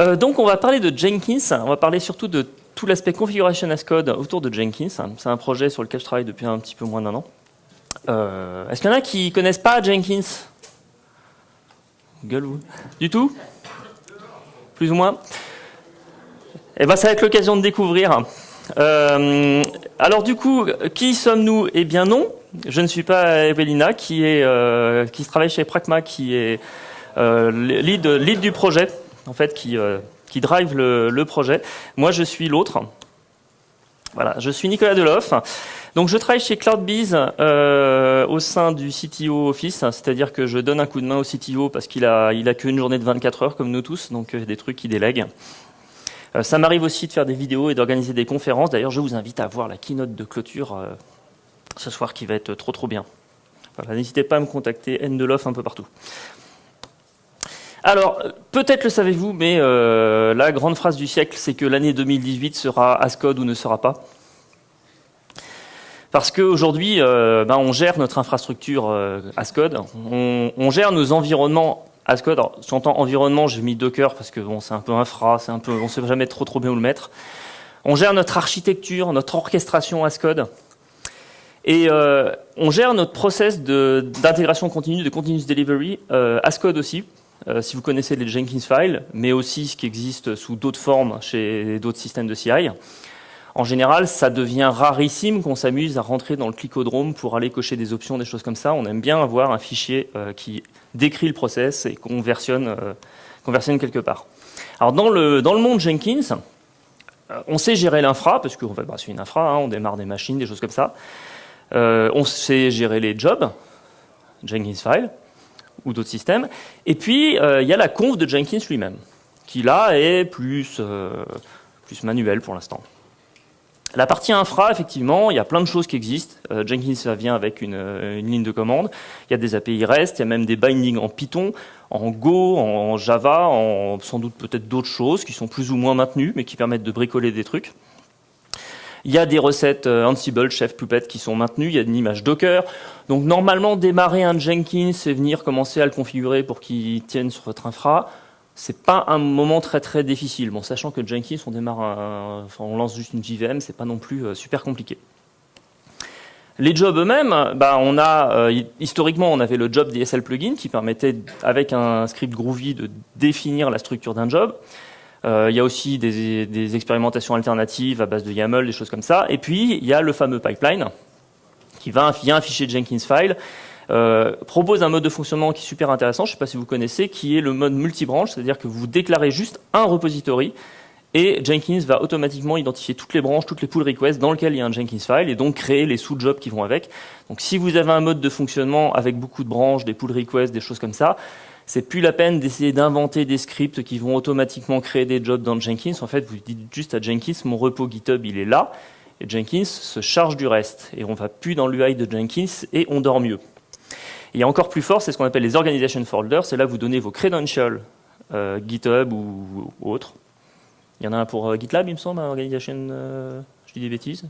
Euh, donc on va parler de Jenkins, on va parler surtout de tout l'aspect configuration as code autour de Jenkins. C'est un projet sur lequel je travaille depuis un petit peu moins d'un an. Euh, Est-ce qu'il y en a qui connaissent pas Jenkins? Gueule vous. Du tout? Plus ou moins? Eh ben ça va être l'occasion de découvrir. Euh, alors du coup, qui sommes-nous? Eh bien non, je ne suis pas Evelina qui est qui travaille chez Pragma, qui est lead, lead du projet en fait, qui, euh, drive le, projet. Moi, je suis l'autre. Voilà, je suis Nicolas Deloff. Donc, je travaille chez CloudBees euh, au sein du CTO Office, c'est-à-dire que je donne un coup de main au CTO parce qu'il a, il a qu'une journée de 24 heures comme nous tous, donc euh, des trucs qu'il délègue. Euh, ça m'arrive aussi de faire des vidéos et d'organiser des conférences. D'ailleurs, je vous invite à voir la keynote de clôture ce soir qui va être trop trop bien. N'hésitez pas à me contacter, N de un peu partout. Alors, peut-être le savez-vous, mais euh, la grande phrase du siècle, c'est que l'année 2018 sera Ascode ou ne sera pas. Parce qu'aujourd'hui, euh, ben, on gère notre infrastructure euh, Ascode, on, gère nos environnements Ascode. Alors, j'entends environnement, j'ai mis Docker parce que bon, c'est un peu infra, on ne sait jamais trop trop bien où le mettre. On gère notre architecture, notre orchestration Ascode. Et on gère notre process d'intégration continue, de continuous delivery, Ascode aussi, euh, si vous connaissez les Jenkins files, mais aussi ce qui existe sous d'autres formes chez d'autres systèmes de CI. En général, ça devient rarissime qu'on s'amuse à rentrer dans le clicodrome pour aller cocher des options, des choses comme ça. On aime bien avoir un fichier euh, qui décrit le process et qu'on versionne, euh, quelque part. Alors dans le, dans le monde Jenkins, on sait gérer l'infra, parce que bah, c'est une infra, hein, on démarre des machines, des choses comme ça. on sait gérer les jobs, Jenkins file ou d'autres systèmes. Et puis, euh, il y a la conf de Jenkins lui-même, qui là est plus, euh, plus manuel pour l'instant. La partie infra, effectivement, il y a plein de choses qui existent. Euh, Jenkins vient avec une, une, ligne de commande. Il y a des API REST, il y a même des bindings en Python, en Go, en Java, en sans doute peut-être d'autres choses qui sont plus ou moins maintenues, mais qui permettent de bricoler des trucs. Il y a des recettes euh, Ansible, Chef, Puppet qui sont maintenues. Il y a une image Docker. Donc normalement, démarrer un Jenkins et venir commencer à le configurer pour qu'il tienne sur votre infra, c'est pas un moment très très difficile. Bon, sachant que Jenkins, on démarre, enfin, on lance juste une JVM, c'est pas non plus euh, super compliqué. Les jobs eux-mêmes, bah, on a euh, historiquement on avait le job DSL plugin qui permettait avec un script Groovy de définir la structure d'un job. Euh, il y a aussi des, expérimentations alternatives à base de YAML, des choses comme ça. Et puis, il y a le fameux pipeline qui va via un fichier Jenkins file euh, propose un mode de fonctionnement qui est super intéressant, je ne sais pas si vous connaissez, qui est le mode multibranche, c'est-à-dire que vous déclarez juste un repository et Jenkins va automatiquement identifier toutes les branches, toutes les pull requests dans lesquelles il y a un Jenkins file et donc créer les sous-jobs qui vont avec. Donc si vous avez un mode de fonctionnement avec beaucoup de branches, des pull requests, des choses comme ça, c'est plus la peine d'essayer d'inventer des scripts qui vont automatiquement créer des jobs dans Jenkins. En fait, vous dites juste à Jenkins, mon repos GitHub, il est là, et Jenkins se charge du reste. Et on va plus dans l'UI de Jenkins et on dort mieux. Et encore plus fort, c'est ce qu'on appelle les organization folders. C'est là vous donnez vos credentials euh, GitHub ou, autre. Il y en a un pour euh, GitLab, il me semble, un organization. Euh, je dis des bêtises.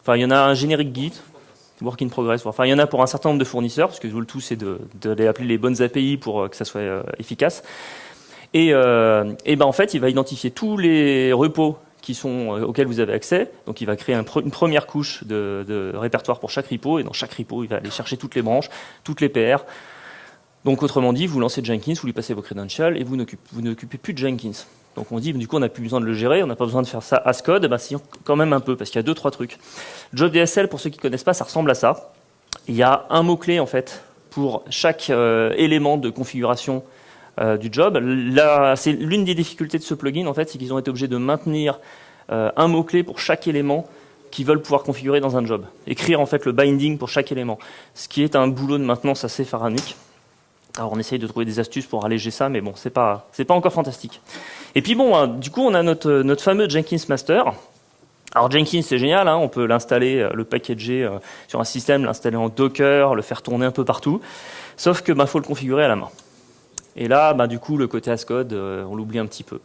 Enfin, il y en a un générique Git work in progress. Enfin, il y en a pour un certain nombre de fournisseurs, parce que le tout, c'est d'aller appeler les bonnes API pour euh, que ça soit euh, efficace. Et, euh, et ben, en fait, il va identifier tous les repos qui sont, auxquels vous avez accès. Donc, il va créer une première couche de, de, répertoire pour chaque repo. Et dans chaque repo, il va aller chercher toutes les branches, toutes les PR. Donc, autrement dit, vous lancez Jenkins, vous lui passez vos credentials et vous n'occupez plus de Jenkins. Donc on dit, du coup, on n'a plus besoin de le gérer, on n'a pas besoin de faire ça as code. Ben, si, quand même un peu, parce qu'il y a deux, trois trucs. Job DSL, pour ceux qui ne connaissent pas, ça ressemble à ça. Il y a un mot-clé, en fait, pour chaque euh, élément de configuration euh, du job. C'est l'une des difficultés de ce plugin, en fait, c'est qu'ils ont été obligés de maintenir euh, un mot-clé pour chaque élément qu'ils veulent pouvoir configurer dans un job. Écrire, en fait, le binding pour chaque élément. Ce qui est un boulot de maintenance assez pharaonique. Alors on essaye de trouver des astuces pour alléger ça, mais bon, c'est pas, c'est pas encore fantastique. Et puis bon, hein, du coup, on a notre, fameux Jenkins Master. Alors Jenkins, c'est génial, hein, on peut l'installer, euh, le packager euh, sur un système, l'installer en Docker, le faire tourner un peu partout. Sauf que bah, faut le configurer à la main. Et là, bah, du coup, le côté Ascode, euh, on l'oublie un petit peu.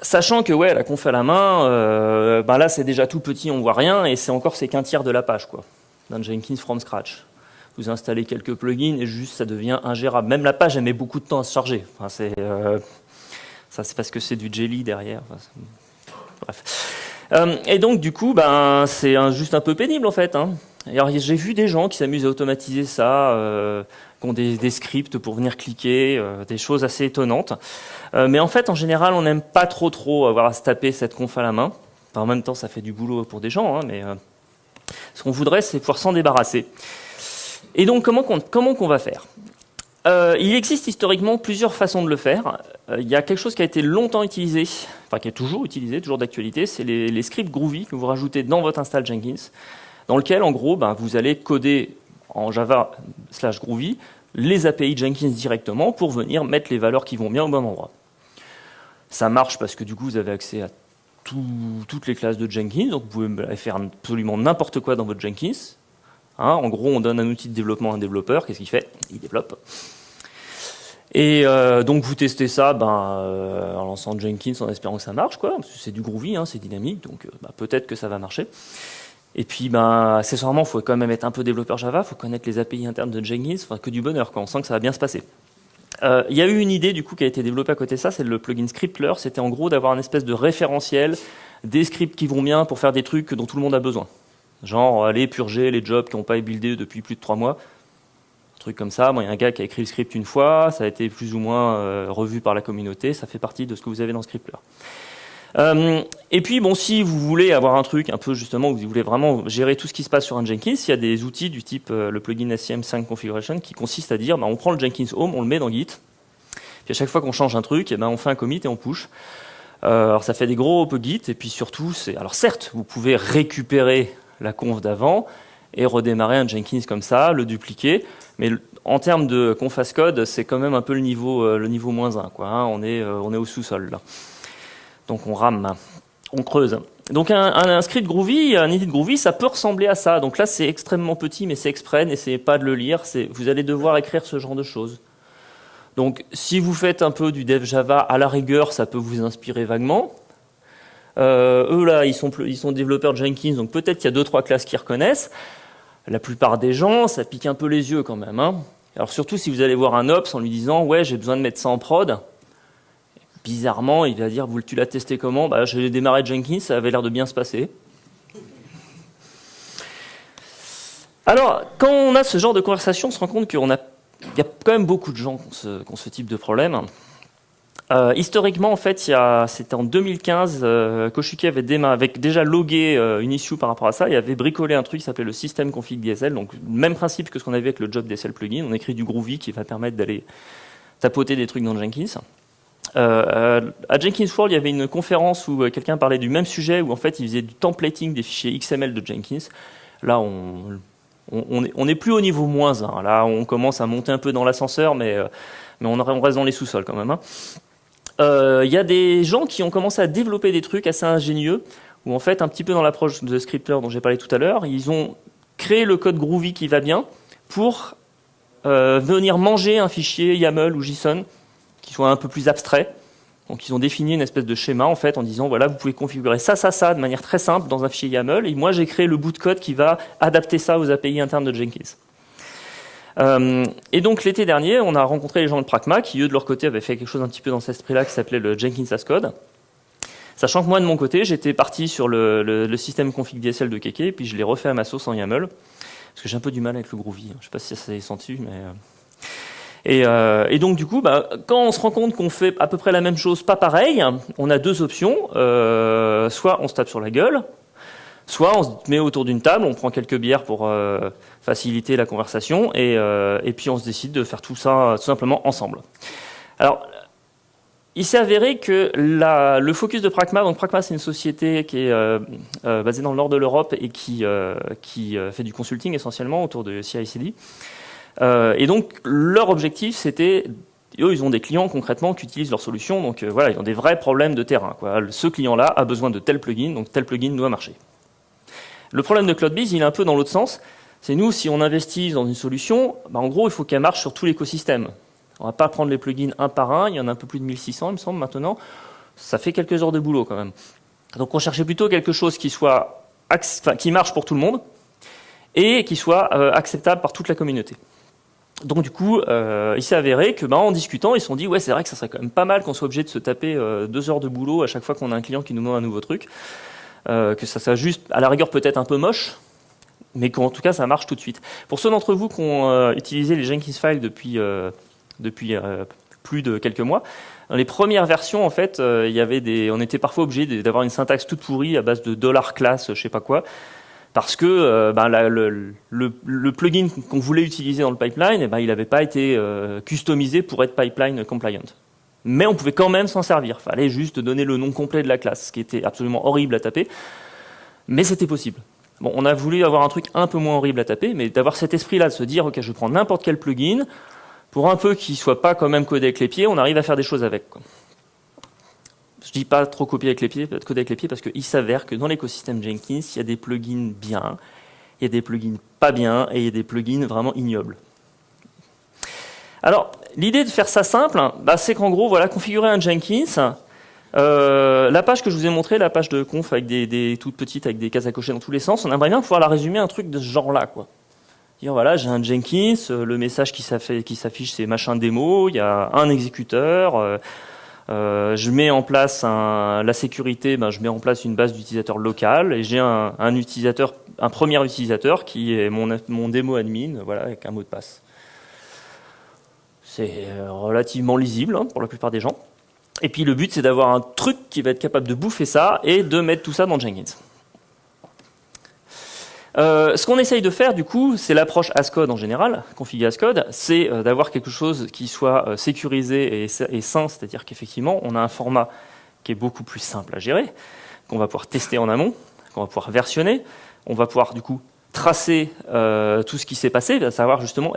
sachant que ouais, la conf à la main, bah, là c'est déjà tout petit, on voit rien, et c'est encore c'est qu'un tiers de la page, quoi, d'un Jenkins from scratch. Vous installez quelques plugins et juste ça devient ingérable. Même la page, elle met beaucoup de temps à se charger. Enfin, c'est, euh, ça, c'est parce que c'est du jelly derrière. bref. Euh, et donc, du coup, ben, c'est juste un peu pénible, en fait. Hein. J'ai vu des gens qui s'amusent à automatiser ça, euh, qui ont des, scripts pour venir cliquer, des choses assez étonnantes. mais en fait, en général, on n'aime pas trop trop avoir à se taper cette conf à la main. en même temps, ça fait du boulot pour des gens, hein, mais ce qu'on voudrait, c'est pouvoir s'en débarrasser. Et donc, comment qu'on va faire? Euh, il existe historiquement plusieurs façons de le faire. Euh, il y a quelque chose qui a été longtemps utilisé, enfin qui est toujours utilisé, toujours d'actualité, c'est les, scripts Groovy que vous rajoutez dans votre install Jenkins, dans lequel en gros ben, vous allez coder en Java slash Groovy les API Jenkins directement pour venir mettre les valeurs qui vont bien au bon endroit. Ça marche parce que du coup vous avez accès à toutes les classes de Jenkins, donc vous pouvez faire absolument n'importe quoi dans votre Jenkins, Hein, en gros, on donne un outil de développement à un développeur. Qu'est-ce qu'il fait? Il développe. Et euh, donc vous testez ça ben, euh, en lançant Jenkins en espérant que ça marche, quoi. C'est du groovy, hein, c'est dynamique, donc euh, ben, peut-être que ça va marcher. Et puis, ben, accessoirement, il faut quand même être un peu développeur Java, il faut connaître les API internes de Jenkins, enfin que du bonheur, quoi. on sent que ça va bien se passer. Il y a eu une idée du coup qui a été développée à côté de ça, c'est le plugin Scriptler, c'était en gros d'avoir une espèce de référentiel des scripts qui vont bien pour faire des trucs dont tout le monde a besoin. Genre, aller purger les jobs qui n'ont pas été buildés depuis plus de trois mois. Un truc comme ça. Moi, il y a un gars qui a écrit le script une fois, ça a été plus ou moins euh, revu par la communauté, ça fait partie de ce que vous avez dans Scriptler. Euh, et puis, bon, si vous voulez avoir un truc un peu justement où vous voulez vraiment gérer tout ce qui se passe sur un Jenkins, il y a des outils du type euh, le plugin SCM5 Configuration qui consiste à dire, bah, on prend le Jenkins Home, on le met dans Git, puis à chaque fois qu'on change un truc, eh ben, on fait un commit et on push. alors ça fait des gros Git, et puis surtout, c'est alors certes, vous pouvez récupérer la conf d'avant et redémarrer un Jenkins comme ça, le dupliquer. Mais en termes de conf as code, c'est quand même un peu le niveau, euh, le niveau moins 1. Quoi, hein. on, est, euh, on est au sous-sol là. Donc on rame, on creuse. Donc un, script Groovy, un edit Groovy, ça peut ressembler à ça. Donc là, c'est extrêmement petit, mais c'est exprès, n'essayez pas de le lire. Vous allez devoir écrire ce genre de choses. Donc si vous faites un peu du dev Java, à la rigueur, ça peut vous inspirer vaguement. Euh, eux là, ils sont, ils sont développeurs Jenkins, donc peut-être qu'il y a deux trois classes qu'ils reconnaissent. La plupart des gens, ça pique un peu les yeux quand même. Hein. Alors surtout si vous allez voir un ops en lui disant ouais j'ai besoin de mettre ça en prod, bizarrement il va dire vous tu l'as testé comment? Bah j'ai démarré Jenkins, ça avait l'air de bien se passer. Alors quand on a ce genre de conversation, on se rend compte qu'il y a quand même beaucoup de gens qui ont ce type de problème. Euh, historiquement, en fait, c'était en 2015, euh, avait, déjà logué euh, une issue par rapport à ça et avait bricolé un truc qui s'appelait le système config DSL. Donc, même principe que ce qu'on avait avec le job DSL plugin. On écrit du Groovy qui va permettre d'aller tapoter des trucs dans Jenkins. à Jenkins World, il y avait une conférence où quelqu'un parlait du même sujet, où en fait, il faisait du templating des fichiers XML de Jenkins. Là, on, on, est, plus au niveau moins 1. Là, on commence à monter un peu dans l'ascenseur, mais, mais on, reste dans les sous-sols quand même. Hein. Il euh, y a des gens qui ont commencé à développer des trucs assez ingénieux, où en fait, un petit peu dans l'approche de Scripter dont j'ai parlé tout à l'heure, ils ont créé le code Groovy qui va bien pour euh, venir manger un fichier YAML ou JSON qui soit un peu plus abstrait. Donc ils ont défini une espèce de schéma en fait en disant voilà vous pouvez configurer ça ça ça de manière très simple dans un fichier YAML et moi j'ai créé le bout de code qui va adapter ça aux API internes de Jenkins. Euh, et donc l'été dernier, on a rencontré les gens de Pragma qui, eux, de leur côté, avaient fait quelque chose un petit peu dans cet esprit-là qui s'appelait le Jenkins as Code. Sachant que moi, de mon côté, j'étais parti sur le, système config DSL de Keke, puis je l'ai refait à ma sauce en YAML, parce que j'ai un peu du mal avec le Groovy. Je ne sais pas si ça s'est senti, mais... Euh. Euh, et, donc du coup, bah, quand on se rend compte qu'on fait à peu près la même chose, pas pareil, on a deux options. soit on se tape sur la gueule, soit on se met autour d'une table, on prend quelques bières pour faciliter la conversation, euh, et, puis on se décide de faire tout ça tout simplement ensemble. Alors, il s'est avéré que le focus de Pragma, donc Pragma c'est une société qui est euh, euh, basée dans le nord de l'Europe et qui, fait du consulting essentiellement autour de CI/CD. et donc leur objectif c'était eux, ils ont des clients concrètement qui utilisent leur solution, donc voilà, ils ont des vrais problèmes de terrain. Ce client-là a besoin de tel plugin, donc tel plugin doit marcher. Le problème de CloudBees, il est un peu dans l'autre sens, c'est nous, si on investit dans une solution, bah, en gros, il faut qu'elle marche sur tout l'écosystème. On va pas prendre les plugins un par un, il y en a un peu plus de 1600, il me semble, maintenant. Ça fait quelques heures de boulot quand même. Donc on cherchait plutôt quelque chose qui marche pour tout le monde et qui soit acceptable par toute la communauté. Donc du coup, il s'est avéré que, ben, en discutant, ils se sont dit ouais, c'est vrai que ça serait quand même pas mal qu'on soit obligé de se taper deux heures de boulot à chaque fois qu'on a un client qui nous demande un nouveau truc, que ça soit juste, à la rigueur peut-être un peu moche, mais qu'en tout cas ça marche tout de suite. Pour ceux d'entre vous qui ont utilisé les Jenkins files depuis depuis plus de quelques mois, dans les premières versions, en fait, euh, il y avait des, on était parfois obligé d'avoir une syntaxe toute pourrie à base de dollar class, je sais pas quoi, parce que euh, ben, le, plugin qu'on voulait utiliser dans le pipeline, eh ben, il n'avait pas été euh, customisé pour être pipeline compliant. Mais on pouvait quand même s'en servir. Fallait juste donner le nom complet de la classe, ce qui était absolument horrible à taper, mais c'était possible. Bon, on a voulu avoir un truc un peu moins horrible à taper, mais d'avoir cet esprit-là de se dire, ok, je prends n'importe quel plugin, pour un peu qu'il soit pas quand même codé avec les pieds, on arrive à faire des choses avec. Quoi. Je dis pas trop copier avec les pieds, coder avec les pieds, parce qu'il s'avère que dans l'écosystème Jenkins, il y a des plugins bien, il y a des plugins pas bien, et il y a des plugins vraiment ignobles. Alors, l'idée de faire ça simple, bah, c'est qu'en gros, voilà, configurer un Jenkins, euh, la page que je vous ai montrée, la page de conf avec des, toutes petites, avec des cases à cocher dans tous les sens, on aimerait bien pouvoir la résumer un truc de ce genre-là, quoi voilà, j'ai un Jenkins, euh, le message qui s'affiche c'est machin démo, il y a un exécuteur, euh, je mets en place la sécurité, ben, je mets en place une base d'utilisateurs locale et j'ai un, utilisateur, un premier utilisateur qui est mon, mon démo admin, voilà, avec un mot de passe. C'est relativement lisible hein, pour la plupart des gens. Et puis le but c'est d'avoir un truc qui va être capable de bouffer ça et de mettre tout ça dans Jenkins. Euh, ce qu'on essaye de faire, du coup, c'est l'approche Ascode en général, config Ascode, c'est euh, d'avoir quelque chose qui soit euh, sécurisé et sain, c'est-à-dire qu'effectivement, on a un format qui est beaucoup plus simple à gérer, qu'on va pouvoir tester en amont, qu'on va pouvoir versionner, on va pouvoir, du coup, tracer tout ce qui s'est passé, savoir justement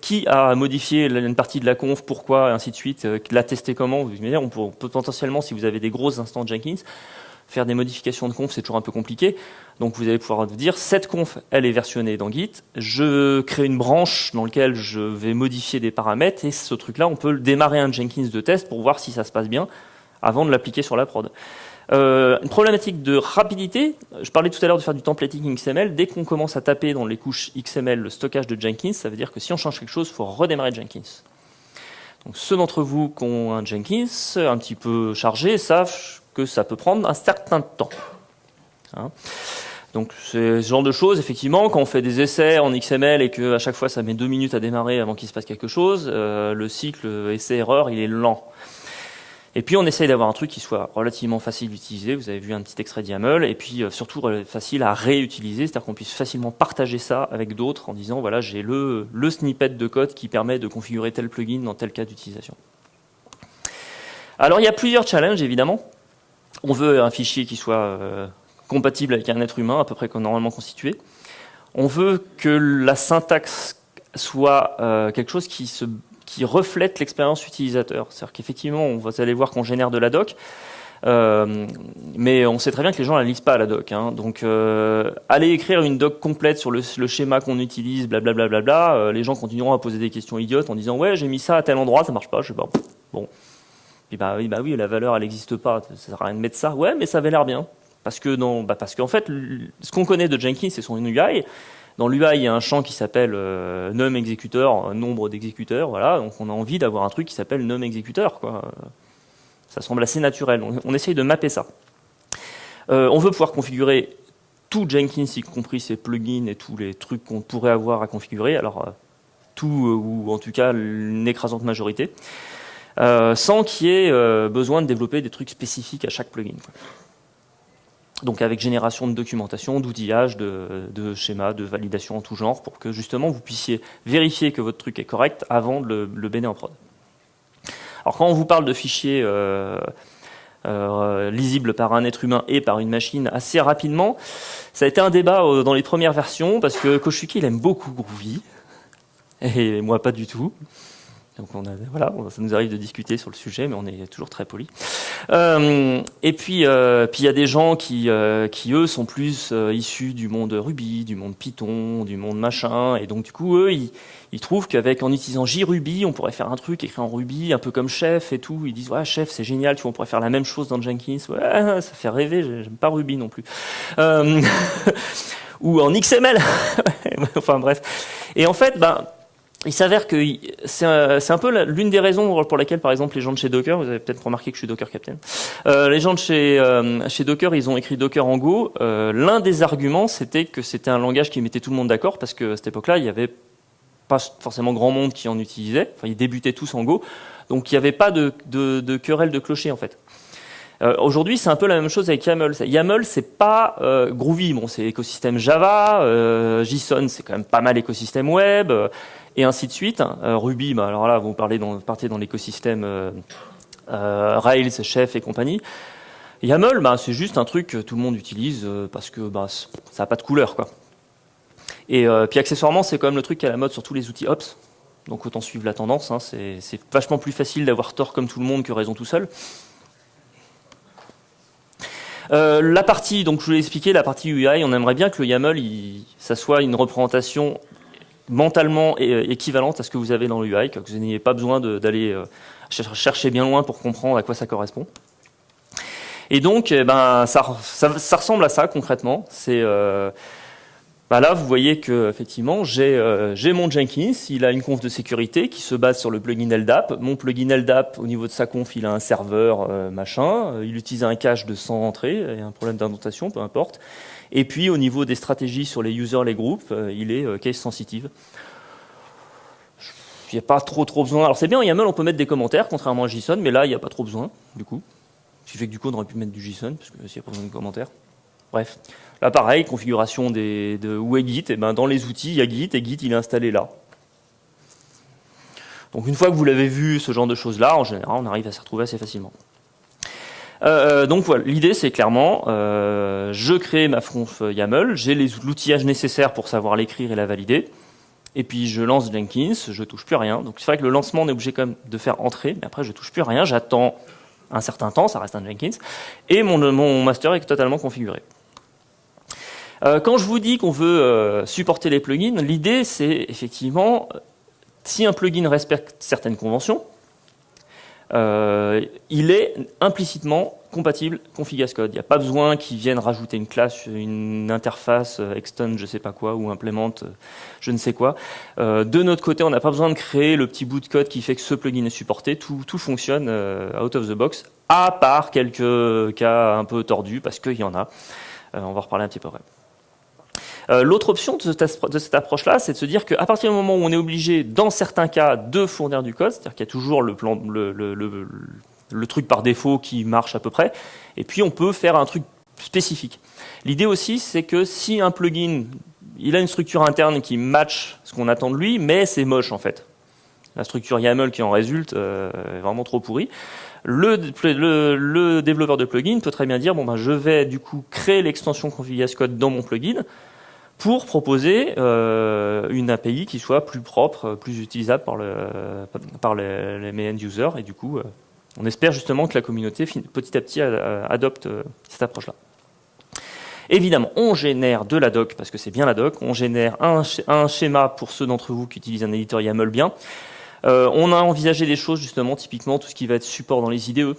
qui a modifié une partie de la conf, pourquoi, et ainsi de suite, l'a testé comment. Vous on peut potentiellement, si vous avez des grosses instances Jenkins, Faire des modifications de conf, c'est toujours un peu compliqué. Donc vous allez pouvoir vous dire, cette conf, elle est versionnée dans Git. Je crée une branche dans laquelle je vais modifier des paramètres. Et ce truc-là, on peut démarrer un Jenkins de test pour voir si ça se passe bien avant de l'appliquer sur la prod. Euh, une problématique de rapidité, je parlais tout à l'heure de faire du templating XML, dès qu'on commence à taper dans les couches XML le stockage de Jenkins, ça veut dire que si on change quelque chose, il faut redémarrer Jenkins. Donc ceux d'entre vous qui ont un Jenkins un petit peu chargé savent que ça peut prendre un certain temps. Hein. donc c'est ce genre de choses, effectivement, quand on fait des essais en XML et que à chaque fois ça met deux minutes à démarrer avant qu'il se passe quelque chose, euh, le cycle essai-erreur il est lent. Et puis on essaye d'avoir un truc qui soit relativement facile d'utiliser, vous avez vu un petit extrait YAML, et puis euh, surtout facile à réutiliser, c'est-à-dire qu'on puisse facilement partager ça avec d'autres en disant voilà j'ai le, le snippet de code qui permet de configurer tel plugin dans tel cas d'utilisation. Alors il y a plusieurs challenges évidemment on veut un fichier qui soit euh, compatible avec un être humain, à peu près normalement constitué. On veut que la syntaxe soit euh, quelque chose qui, se, qui reflète l'expérience utilisateur. C'est-à-dire qu'effectivement, vous allez voir qu'on génère de la doc, euh, mais on sait très bien que les gens ne la lisent pas la doc. Hein. Donc, aller écrire une doc complète sur le, schéma qu'on utilise, blablabla, bla, bla, bla, les gens continueront à poser des questions idiotes en disant ouais, j'ai mis ça à tel endroit, ça marche pas, je sais pas. Bon, puis bah oui, bah oui, la valeur elle n'existe pas, ça sert à rien de mettre ça. Ouais, mais ça avait l'air bien. Parce que bah parce qu'en fait, ce qu'on connaît de Jenkins, c'est son UI. Dans l'UI, il y a un champ qui s'appelle euh, num exécuteur, nombre d'exécuteurs, voilà. Donc on a envie d'avoir un truc qui s'appelle num exécuteur, quoi. Ça semble assez naturel. On, on essaye de mapper ça. Euh, on veut pouvoir configurer tout Jenkins, y compris ses plugins et tous les trucs qu'on pourrait avoir à configurer. Alors euh, tout ou en tout cas une écrasante majorité. Euh, sans qu'il y ait euh, besoin de développer des trucs spécifiques à chaque plugin. Donc avec génération de documentation, d'outillage, de, schémas, de validation en tout genre, pour que justement vous puissiez vérifier que votre truc est correct avant de le, le en prod. Alors quand on vous parle de fichiers euh, lisibles par un être humain et par une machine assez rapidement, ça a été un débat dans les premières versions, parce que Koshuki il aime beaucoup Groovy, et moi pas du tout. Donc on a, voilà, ça nous arrive de discuter sur le sujet, mais on est toujours très poli. Euh, et puis, euh, puis il y a des gens qui, euh, qui eux sont plus issus du monde Ruby, du monde Python, du monde machin, et donc du coup eux ils, ils trouvent qu'avec en utilisant JRuby, on pourrait faire un truc écrit en Ruby, un peu comme Chef et tout. Ils disent ouais Chef c'est génial, tu vois, on pourrait faire la même chose dans Jenkins. Ouais, ça fait rêver, j'aime pas Ruby non plus. ou en XML. enfin bref. Et en fait, ben, il s'avère que c'est un, peu l'une des raisons pour laquelle, par exemple, les gens de chez Docker, vous avez peut-être remarqué que je suis Docker Captain, euh, les gens de chez, euh, chez Docker, ils ont écrit Docker en Go. Euh, l'un des arguments, c'était que c'était un langage qui mettait tout le monde d'accord, parce que cette époque-là, il n'y avait pas forcément grand monde qui en utilisait. Enfin, ils débutaient tous en Go, donc il n'y avait pas de, de, querelle de clocher en fait. Aujourd'hui, c'est un peu la même chose avec YAML. YAML, c'est pas Groovy, bon, c'est écosystème Java. JSON, c'est quand même pas mal écosystème web, et ainsi de suite. Ruby, bah, alors là, vous parlez dans, partez dans l'écosystème Rails, Chef et compagnie. YAML, bah, c'est juste un truc que tout le monde utilise parce que bah, ça n'a pas de couleur, quoi. Et puis accessoirement, c'est quand même le truc qui est à la mode sur tous les outils Ops. Donc autant suivre la tendance. Hein. c'est vachement plus facile d'avoir tort comme tout le monde que raison tout seul. Euh, la partie, donc je vous l'ai expliqué, la partie UI, on aimerait bien que le YAML, ça soit une représentation mentalement équivalente à ce que vous avez dans le UI, que vous n'ayez pas besoin d'aller euh, chercher bien loin pour comprendre à quoi ça correspond. Et donc, eh ben, ça, ça, ressemble à ça concrètement. Bah là, vous voyez que effectivement, euh, j'ai mon Jenkins, il a une conf de sécurité qui se base sur le plugin LDAP. Mon plugin LDAP, au niveau de sa conf, il a un serveur machin, il utilise un cache de 100 entrées, a un problème d'indentation, peu importe. Et puis, au niveau des stratégies sur les users, les groupes, il est case sensitive. Il n'y a pas trop trop besoin. Alors c'est bien, en YAML, on peut mettre des commentaires, contrairement à JSON, mais là, il n'y a pas trop besoin, du coup. Ce qui fait que du coup, on aurait pu mettre du JSON, parce que s'il n'y a pas besoin de commentaires. Bref. Là, pareil, configuration des, de où est Git. Et ben, dans les outils, il y a Git et Git, il est installé là. Donc, une fois que vous l'avez vu, ce genre de choses-là, en général, on arrive à s'y retrouver assez facilement. Euh, donc voilà, l'idée c'est clairement, euh, je crée ma conf YAML, j'ai l'outillage nécessaire pour savoir l'écrire et la valider, et puis je lance Jenkins, je touche plus à rien. Donc c'est vrai que le lancement on est obligé quand même de faire entrer, mais après je touche plus à rien, j'attends un certain temps, ça reste un Jenkins, et mon, mon master est totalement configuré. Euh, quand je vous dis qu'on veut euh, supporter les plugins, l'idée c'est effectivement, si un plugin respecte certaines conventions, euh, il est implicitement compatible config code. Il n'y a pas besoin qu'ils viennent rajouter une classe, une interface, extend je sais pas quoi, ou implémente je ne sais quoi. de notre côté, on n'a pas besoin de créer le petit bout de code qui fait que ce plugin est supporté. Tout, tout fonctionne out of the box, à part quelques cas un peu tordus, parce qu'il y en a. on va reparler un petit peu après. Euh, l'autre option de cette, approche-là, c'est de se dire qu'à partir du moment où on est obligé, dans certains cas, de fournir du code, c'est-à-dire qu'il y a toujours le, truc par défaut qui marche à peu près, et puis on peut faire un truc spécifique. L'idée aussi, c'est que si un plugin, il a une structure interne qui match ce qu'on attend de lui, mais c'est moche en fait. La structure YAML qui en résulte euh, est vraiment trop pourrie. Le, développeur de plugin peut très bien dire bon ben je vais du coup créer l'extension config code dans mon plugin pour proposer euh, une API qui soit plus propre, plus utilisable par, le, par les, les end-users. Et du coup, euh, on espère justement que la communauté petit à petit adopte euh, cette approche-là. Évidemment, on génère de la doc, parce que c'est bien la doc, on génère un, un schéma pour ceux d'entre vous qui utilisent un éditeur YAML bien. on a envisagé des choses, justement, typiquement tout ce qui va être support dans les IDE,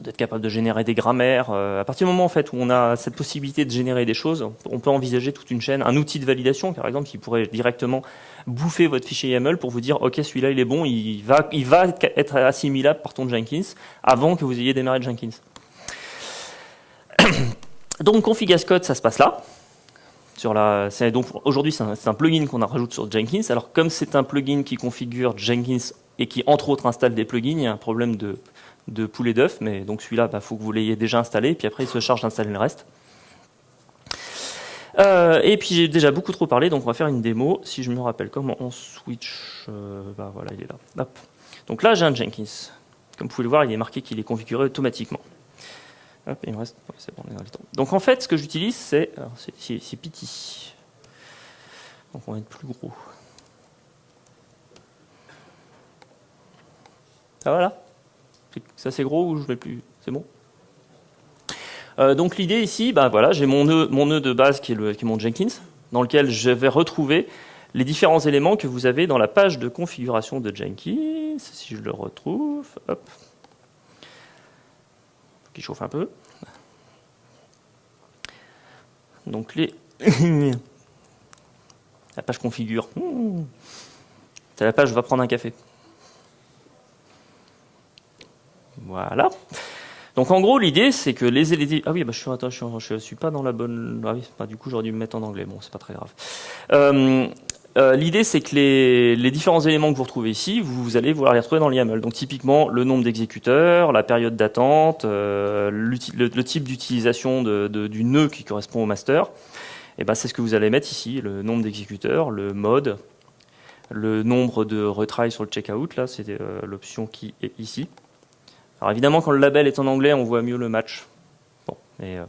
d'être capable de générer des grammaires. Euh, à partir du moment où on a cette possibilité de générer des choses, on peut envisager toute une chaîne, un outil de validation par exemple qui pourrait directement bouffer votre fichier YAML pour vous dire ok celui-là il est bon, il va, être assimilable par ton Jenkins avant que vous ayez démarré Jenkins. donc config code ça se passe là. Aujourd'hui c'est un, un, plugin qu'on rajoute sur Jenkins. Alors comme c'est un plugin qui configure Jenkins et qui entre autres installe des plugins, il y a un problème de de poulet d'œuf, mais donc celui-là, il bah, faut que vous l'ayez déjà installé, puis après il se charge d'installer le reste. Euh, et puis j'ai déjà beaucoup trop parlé, donc on va faire une démo. Si je me rappelle comment on switch, euh, bah voilà, il est là. Donc là j'ai un Jenkins. Comme vous pouvez le voir, il est marqué qu'il est configuré automatiquement. Donc en fait, ce que j'utilise, c'est, c'est Pity. Donc on va être plus gros. Ah voilà. Ça c'est gros ou je vais plus C'est bon euh, donc l'idée ici, bah, voilà, j'ai mon nœud, de base qui est, mon Jenkins, dans lequel je vais retrouver les différents éléments que vous avez dans la page de configuration de Jenkins. Si je le retrouve, hop, qui chauffe un peu. Donc les La page configure. Mmh. C'est la page va prendre un café. Voilà. Donc en gros, l'idée, c'est que les. Ah oui, bah, je, suis, pas dans la bonne... Ah du coup, j'aurais dû me mettre en anglais. Bon, c'est pas très grave. Euh, euh, l'idée, c'est que les, différents éléments que vous retrouvez ici, vous, allez pouvoir les retrouver dans le YAML. Donc typiquement, le nombre d'exécuteurs, la période d'attente, euh, le, type d'utilisation du nœud qui correspond au master. Et ben, c'est ce que vous allez mettre ici, le nombre d'exécuteurs, le mode, le nombre de retries sur le checkout, là, c'est l'option qui est ici. Alors évidemment, quand le label est en anglais, on voit mieux le match. Bon, euh,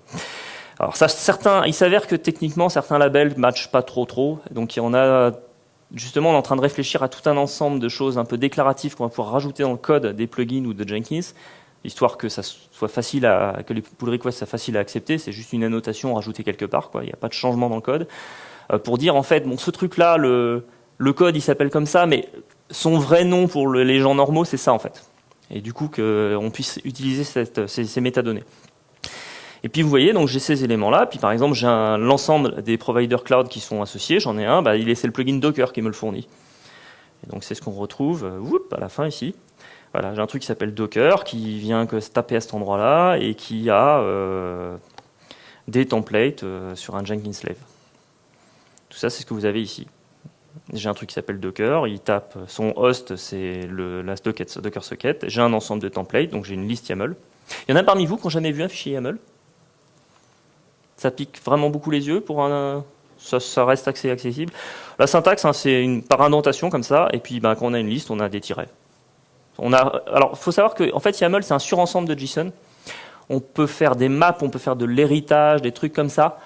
alors certains, il s'avère que techniquement, certains labels matchent pas trop trop. Donc on a justement, on est en train de réfléchir à tout un ensemble de choses un peu déclaratives qu'on va pouvoir rajouter dans le code des plugins ou de Jenkins, histoire que ça soit facile à, que les pull requests soient faciles à accepter. C'est juste une annotation rajoutée quelque part. Il n'y a pas de changement dans le code. Euh, pour dire en fait, bon, ce truc-là, le, le code, il s'appelle comme ça, mais son vrai nom pour les gens normaux, c'est ça en fait et du coup qu'on puisse utiliser ces, métadonnées. Et puis vous voyez, donc j'ai ces éléments-là. Puis par exemple, j'ai l'ensemble des providers cloud qui sont associés. J'en ai un, bah, c'est le plugin Docker qui me le fournit. Et donc c'est ce qu'on retrouve euh, à la fin ici. Voilà, j'ai un truc qui s'appelle Docker qui vient que se taper à cet endroit-là et qui a euh, des templates euh, sur un Jenkins Slave. Tout ça, c'est ce que vous avez ici. J'ai un truc qui s'appelle Docker, il tape son host, c'est la Docker socket. J'ai un ensemble de templates, donc j'ai une liste YAML. Il y en a parmi vous qui n'ont jamais vu un fichier YAML? Ça pique vraiment beaucoup les yeux pour un, ça, reste assez accessible. La syntaxe, hein, c'est une par indentation comme ça, et puis ben, quand on a une liste, on a des tirets. On a, alors, faut savoir que en fait, YAML, c'est un surensemble de JSON. On peut faire des maps, on peut faire de l'héritage, des trucs comme ça.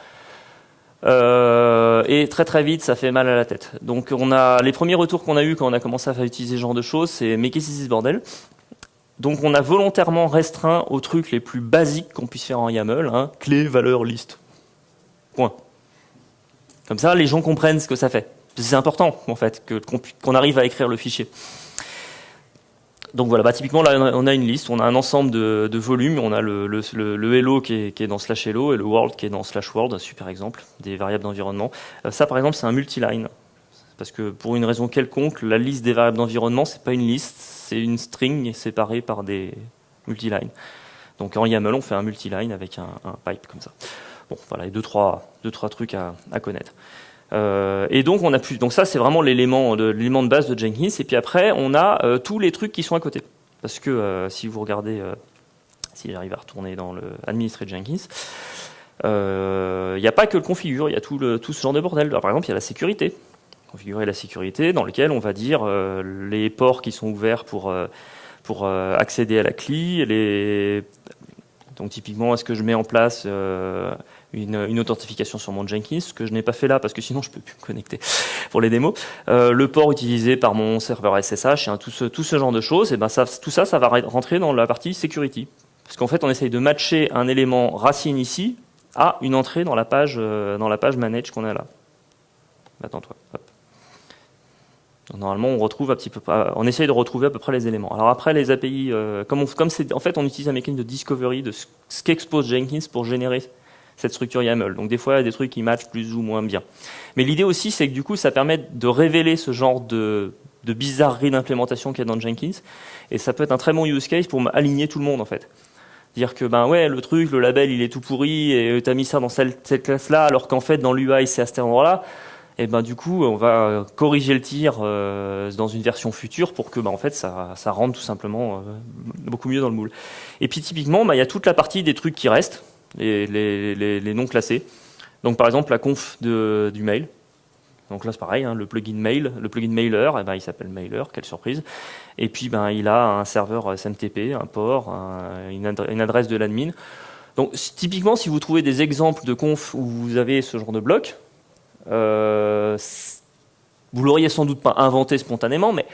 Euh, et très très vite, ça fait mal à la tête. Donc on a les premiers retours qu'on a eu quand on a commencé à utiliser ce genre de choses, c'est mais qu'est-ce que c'est ce bordel? Donc on a volontairement restreint aux trucs les plus basiques qu'on puisse faire en YAML, hein, clé, valeur, liste. Point. Comme ça, les gens comprennent ce que ça fait. C'est important en fait qu'on arrive à écrire le fichier. Donc voilà, bah, typiquement là on a une liste, on a un ensemble de, volumes, on a le, hello qui est, dans slash hello et le world qui est dans slash world, super exemple, des variables d'environnement. Euh, ça par exemple c'est un multiline, parce que pour une raison quelconque, la liste des variables d'environnement c'est pas une liste, c'est une string séparée par des multilines. Donc en YAML on fait un multiline avec un, un pipe comme ça. Bon voilà, deux trois, deux, trois trucs à connaître. Euh, et donc on a pu, donc ça c'est vraiment l'élément de de base de Jenkins. Et puis après on a euh, tous les trucs qui sont à côté, parce que euh, si vous regardez, si j'arrive à retourner dans le Jenkins, il n'y a pas que le configure, il y a tout, tout ce genre de bordel. par exemple il y a la sécurité, configurer la sécurité, dans lequel on va dire les ports qui sont ouverts pour pour accéder à la CLI, les donc typiquement, est-ce que je mets en place une, authentification sur mon Jenkins, ce que je n'ai pas fait là parce que sinon je peux plus me connecter pour les démos. Euh, le port utilisé par mon serveur SSH, tout, ce, tout ce genre de choses, et ben ça, tout ça, ça va rentrer dans la partie security. Parce qu'en fait, on essaye de matcher un élément racine ici à une entrée dans la page, euh, dans la page manage qu'on a là. Attends-toi. Normalement, on retrouve un petit peu, on essaye de retrouver à peu près les éléments. Alors après, les API, euh, comme, c'est, en fait, on utilise un mécanisme de discovery de ce qu'expose Jenkins pour générer cette structure YAML. Donc des fois, il y a des trucs qui matchent plus ou moins bien. Mais l'idée aussi, c'est que du coup, ça permet de révéler ce genre de, bizarrerie d'implémentation qu'il y a dans Jenkins. Et ça peut être un très bon use case pour aligner tout le monde, en fait. Dire que, ben ouais, le truc, le label, il est tout pourri, et tu as mis ça dans cette, classe-là, alors qu'en fait, dans l'UI, c'est à cet endroit-là. Et ben du coup, on va corriger le tir euh, dans une version future pour que ben, en fait ça, ça rentre tout simplement euh, beaucoup mieux dans le moule. Et puis typiquement, ben, il y a toute la partie des trucs qui restent les, noms classés. Donc par exemple la conf du mail. Donc là c'est pareil, hein, le plugin mail, le plugin mailer, eh ben, il s'appelle mailer, quelle surprise. Et puis ben, il a un serveur SMTP, un port, une, adresse de l'admin. Donc typiquement si vous trouvez des exemples de conf où vous avez ce genre de bloc, euh, vous l'auriez sans doute pas inventé spontanément, mais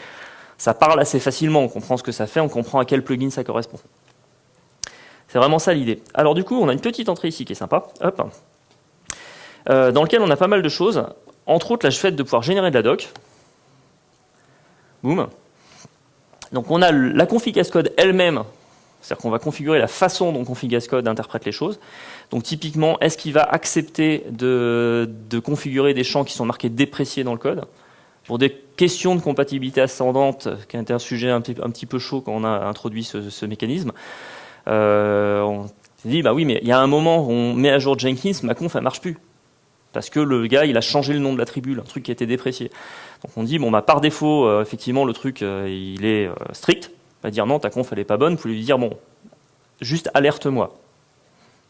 ça parle assez facilement, on comprend ce que ça fait, on comprend à quel plugin ça correspond. C'est vraiment ça l'idée. Alors du coup, on a une petite entrée ici qui est sympa, hop, euh, dans lequel on a pas mal de choses. Entre autres, la fait de pouvoir générer de la doc. Boum. Donc on a la config code elle-même, C'est-à-dire qu'on va configurer la façon dont Config-Ascode interprète les choses. Donc typiquement, est-ce qu'il va accepter de, configurer des champs qui sont marqués dépréciés dans le code? Pour des questions de compatibilité ascendante, qui a été un sujet un petit, peu chaud quand on a introduit ce, mécanisme, on s'est dit, bah oui, mais il y a un moment où on met à jour Jenkins, ma conf, elle marche plus. Parce que le gars, il a changé le nom de l'attribut, un truc qui été déprécié. Donc on dit, bon, bah, par défaut, euh, effectivement, le truc, euh, il est strict va dire non, ta conf elle est pas bonne, vous pouvez lui dire bon, juste alerte-moi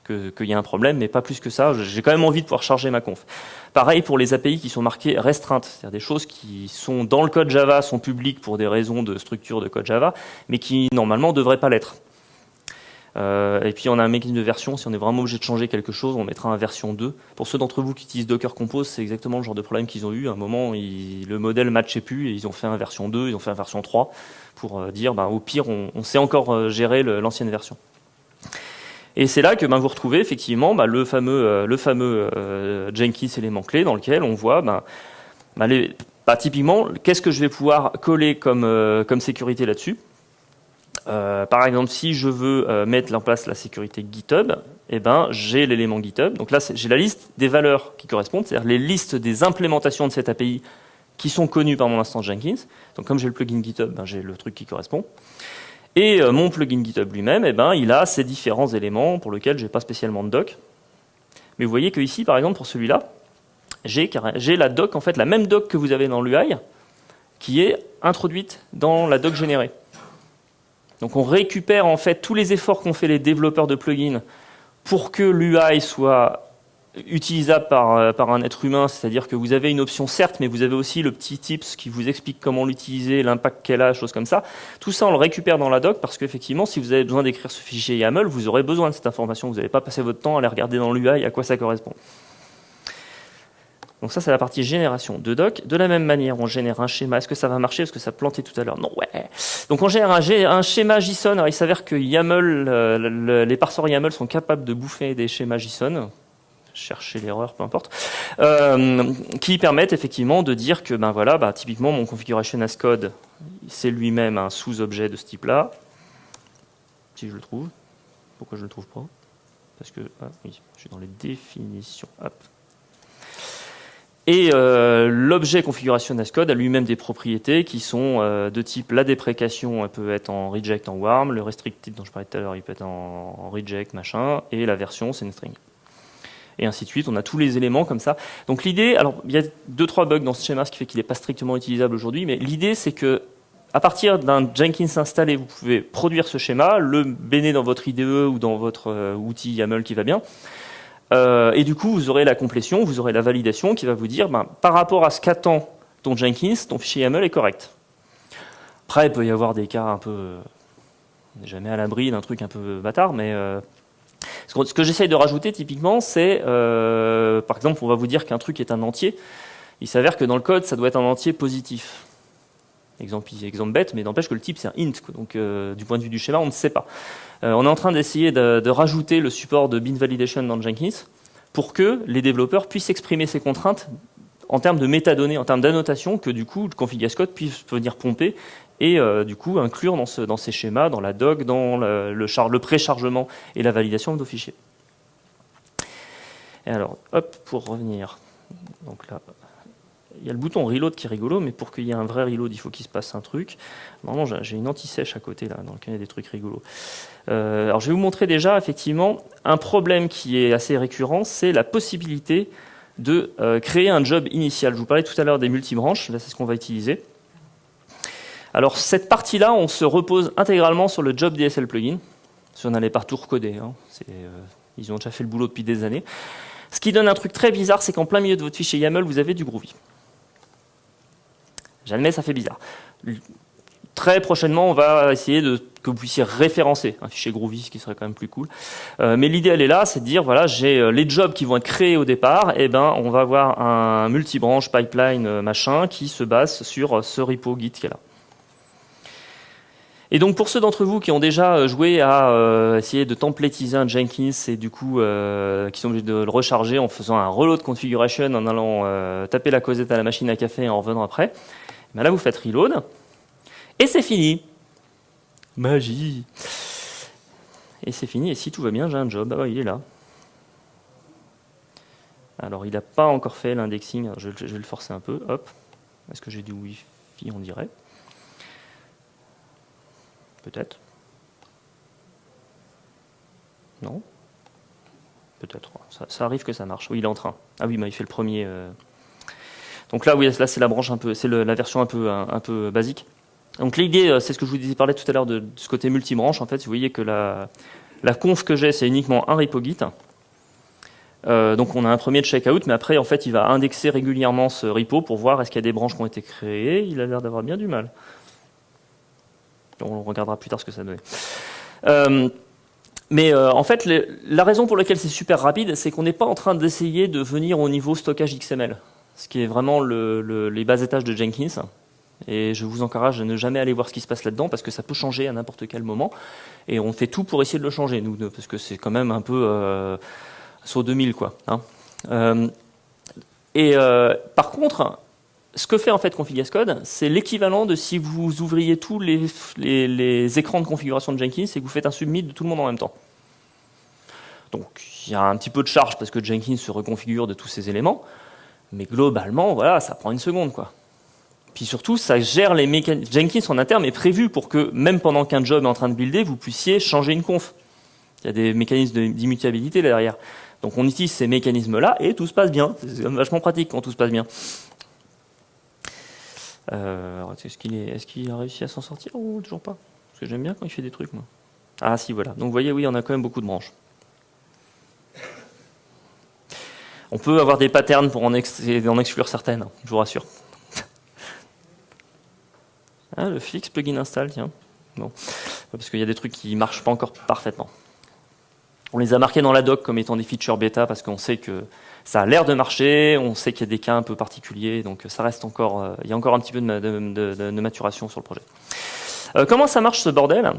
qu'il y a un problème, mais pas plus que ça, j'ai quand même envie de pouvoir charger ma conf. Pareil pour les API qui sont marquées restreintes, c'est-à-dire des choses qui sont dans le code Java, sont publiques pour des raisons de structure de code Java, mais qui normalement ne devraient pas l'être. Euh, et puis on a un mécanisme de version, si on est vraiment obligé de changer quelque chose, on mettra un version 2. Pour ceux d'entre vous qui utilisent Docker Compose, c'est exactement le genre de problème qu'ils ont eu. À un moment, le modèle ne matchait plus et ils ont fait un version 2, ils ont fait un version 3 pour euh, dire bah, au pire, on, sait encore euh, gérer l'ancienne version. Et c'est là que ben, vous retrouvez effectivement bah, le fameux, Jenkins élément clé dans lequel on voit ben, bah, typiquement qu'est-ce que je vais pouvoir coller comme sécurité là-dessus? Euh, par exemple, si je veux euh, mettre en place la sécurité GitHub, eh ben, j'ai l'élément GitHub. Donc là, j'ai la liste des valeurs qui correspondent, c'est-à-dire les listes des implémentations de cette API qui sont connues par mon instance Jenkins. Donc comme j'ai le plugin GitHub, ben, j'ai le truc qui correspond. Et euh, mon plugin GitHub lui-même, eh ben, il a ces différents éléments pour lesquels je n'ai pas spécialement de doc. Mais vous voyez que ici, par exemple, pour celui-là, j'ai la doc, en fait, la même doc que vous avez dans l'UI, qui est introduite dans la doc générée. Donc on récupère en fait tous les efforts qu'ont fait les développeurs de plugins pour que l'UI soit utilisable par, euh, par un être humain, c'est-à-dire que vous avez une option certes, mais vous avez aussi le petit tips qui vous explique comment l'utiliser, l'impact qu'elle a, choses comme ça. Tout ça, on le récupère dans la doc parce qu'effectivement, si vous avez besoin d'écrire ce fichier YAML, vous aurez besoin de cette information. Vous n'allez pas passer votre temps à aller regarder dans l'UI à quoi ça correspond. Donc ça, c'est la partie génération de doc. De la même manière, on génère un schéma. Est-ce que ça va marcher? Est-ce que ça plantait tout à l'heure? Non, ouais. Donc on génère un, schéma JSON. Alors il s'avère que YAML, euh, les parseurs YAML sont capables de bouffer des schémas JSON chercher l'erreur, peu importe, euh, qui permettent effectivement de dire que, ben voilà, bah, typiquement mon configuration as code, c'est lui-même un sous-objet de ce type-là, si je le trouve. Pourquoi je le trouve pas? Parce que, ah, oui, je suis dans les définitions. Et euh, l'objet configuration Ascode a lui-même des propriétés qui sont euh, de type la déprécation elle peut être en reject en warm, le restricted dont je parlais tout à l'heure il peut être en, reject machin, et la version c'est une string. Et ainsi de suite, on a tous les éléments comme ça. Donc l'idée, alors il y a deux trois bugs dans ce schéma, ce qui fait qu'il n'est pas strictement utilisable aujourd'hui, mais l'idée c'est que à partir d'un Jenkins installé, vous pouvez produire ce schéma, le béner dans votre IDE ou dans votre euh, outil YAML qui va bien, euh, et du coup, vous aurez la complétion, vous aurez la validation qui va vous dire, ben, par rapport à ce qu'attend ton Jenkins, ton fichier YAML est correct. Après, il peut y avoir des cas un peu... On n'est jamais à l'abri d'un truc un peu bâtard, mais... Euh, ce que j'essaye de rajouter typiquement, c'est, euh, par exemple, on va vous dire qu'un truc est un entier. Il s'avère que dans le code, ça doit être un entier positif. Exemple, bête, mais n'empêche que le type c'est un int. Donc du point de vue du schéma, on ne sait pas. Euh, on est en train d'essayer de, rajouter le support de bin validation dans Jenkins pour que les développeurs puissent exprimer ces contraintes en termes de métadonnées, en termes d'annotation, que du coup le config code puisse venir pomper et euh, du coup inclure dans, ces schémas, dans la doc, dans le, le préchargement et la validation de nos fichiers. Et alors, hop, pour revenir, donc là, il y a le bouton reload qui est rigolo, mais pour qu'il y ait un vrai reload, il faut qu'il se passe un truc. Normalement, j'ai une anti-sèche à côté, là, dans lequel il y a des trucs rigolos. Euh, alors, je vais vous montrer déjà, effectivement, un problème qui est assez récurrent, c'est la possibilité de euh, créer un job initial. Je vous parlais tout à l'heure des multibranches, là, c'est ce qu'on va utiliser. Alors, cette partie-là, on se repose intégralement sur le job DSL plugin, si on n'allait pas tout recoder. Hein. Euh, ils ont déjà fait le boulot depuis des années. Ce qui donne un truc très bizarre, c'est qu'en plein milieu de votre fichier YAML, vous avez du Groovy. J'admets, ça fait bizarre. Très prochainement, on va essayer de que vous puissiez référencer un fichier Groovy, ce qui serait quand même plus cool. Euh, mais l'idée, elle est là, c'est de dire, voilà, j'ai euh, les jobs qui vont être créés au départ, et eh ben, on va avoir un multibranche pipeline euh, machin qui se base sur ce repo Git qui est là. Et donc pour ceux d'entre vous qui ont déjà joué à essayer de templatiser un Jenkins et du coup qui sont obligés de le recharger en faisant un reload configuration, en allant taper la causette à la machine à café et en revenant après, ben là vous faites reload et c'est fini. Magie. et c'est fini. Et si tout va bien, j'ai un job. Ah il est là. Alors, il n'a pas encore fait l'indexing. Je, je, vais le forcer un peu. Hop. Est-ce que j'ai du Wi-Fi On dirait? Peut-être. Non? Peut-être. Ça, arrive que ça marche. Oui, il est en train. Ah oui, mais il fait le premier. Euh. Donc là, oui, là, c'est la branche un peu, c'est la version un peu, un, peu basique. Donc l'idée, euh, c'est ce que je vous disais parler tout à l'heure de, ce côté multibranche. En fait, vous voyez que la, la conf que j'ai, c'est uniquement un repo Git. Euh, donc on a un premier checkout, mais après, en fait, il va indexer régulièrement ce repo pour voir est-ce qu'il y a des branches qui ont été créées. Il a l'air d'avoir bien du mal. On regardera plus tard ce que ça donne. Mais euh, en fait, la raison pour laquelle c'est super rapide, c'est qu'on n'est pas en train d'essayer de venir au niveau stockage XML, ce qui est vraiment les bas étages de Jenkins. Et je vous encourage à ne jamais aller voir ce qui se passe là-dedans, parce que ça peut changer à n'importe quel moment. Et on fait tout pour essayer de le changer, nous, parce que c'est quand même un peu euh, sur 2000, quoi. Hein. Euh, et par contre, ce que fait en fait Config c'est l'équivalent de si vous ouvriez tous les, les, écrans de configuration de Jenkins et que vous faites un submit de tout le monde en même temps. Donc il y a un petit peu de charge parce que Jenkins se reconfigure de tous ces éléments, mais globalement, voilà, ça prend une seconde. quoi. Puis surtout, ça gère les mécanismes. Jenkins en interne est prévu pour que, même pendant qu'un job est en train de builder, vous puissiez changer une conf. Il y a des mécanismes d'immutabilité derrière. Donc on utilise ces mécanismes-là et tout se passe bien. C'est vachement pratique quand tout se passe bien. Euh, est-ce qu'il est, a réussi à s'en sortir ou toujours pas? Parce que j'aime bien quand il fait des trucs, moi. Ah si, voilà. Donc vous voyez, oui, on a quand même beaucoup de branches. On peut avoir des patterns pour en, exclure certaines, je vous rassure. Ah, le fix plugin install, tiens. Bon. Parce qu'il y a des trucs qui ne marchent pas encore parfaitement. On les a marqués dans la doc comme étant des features bêta parce qu'on sait que ça a l'air de marcher, on sait qu'il y a des cas un peu particuliers, donc ça reste encore, euh, il y a encore un petit peu de, maturation sur le projet. Euh, comment ça marche ce bordel?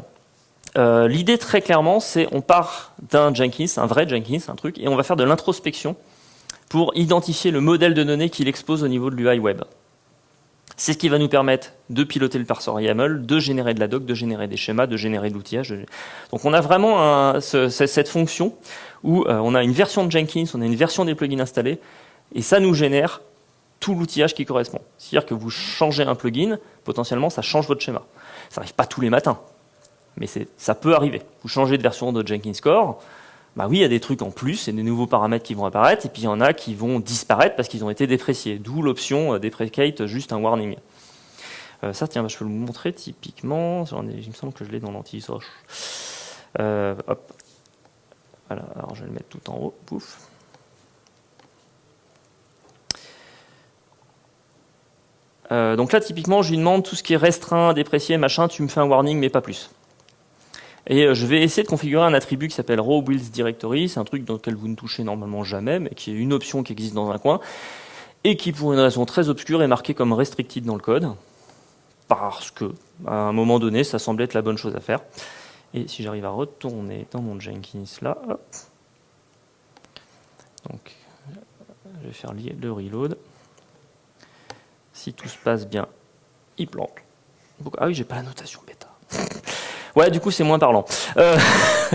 Euh, L'idée très clairement, c'est on part d'un Jenkins, un vrai Jenkins, un truc, et on va faire de l'introspection pour identifier le modèle de données qu'il expose au niveau de l'UI web. C'est ce qui va nous permettre de piloter le parseur YAML, de générer de la doc, de générer des schémas, de générer de l'outillage. Donc on a vraiment cette fonction où euh, on a une version de Jenkins, on a une version des plugins installés, et ça nous génère tout l'outillage qui correspond. C'est-à-dire que vous changez un plugin, potentiellement ça change votre schéma. Ça n'arrive pas tous les matins, mais ça peut arriver. Vous changez de version de Jenkins Core, bah oui, il y a des trucs en plus, et des nouveaux paramètres qui vont apparaître, et puis il y en a qui vont disparaître parce qu'ils ont été dépréciés. D'où l'option euh, déprecate, juste un warning. Euh, ça, tiens, bah, je peux vous montrer typiquement. il me semble que je l'ai dans l'anti-soche. Euh, hop. Voilà, alors je vais le mettre tout en haut. Donc là, typiquement, je lui demande tout ce qui est restreint, déprécié, machin, tu me fais un warning, mais pas plus. Et euh, je vais essayer de configurer un attribut qui s'appelle raw directory. C'est un truc dans lequel vous ne touchez normalement jamais, mais qui est une option qui existe dans un coin et qui, pour une raison très obscure, est marquée comme restricted dans le code parce que, à un moment donné, ça semblait être la bonne chose à faire. Et si j'arrive à retourner dans mon Jenkins là, hop. donc je vais faire le reload. Si tout se passe bien, il plante. Ah oui, j'ai pas la notation bêta. Ouais, du coup, c'est moins parlant. Euh,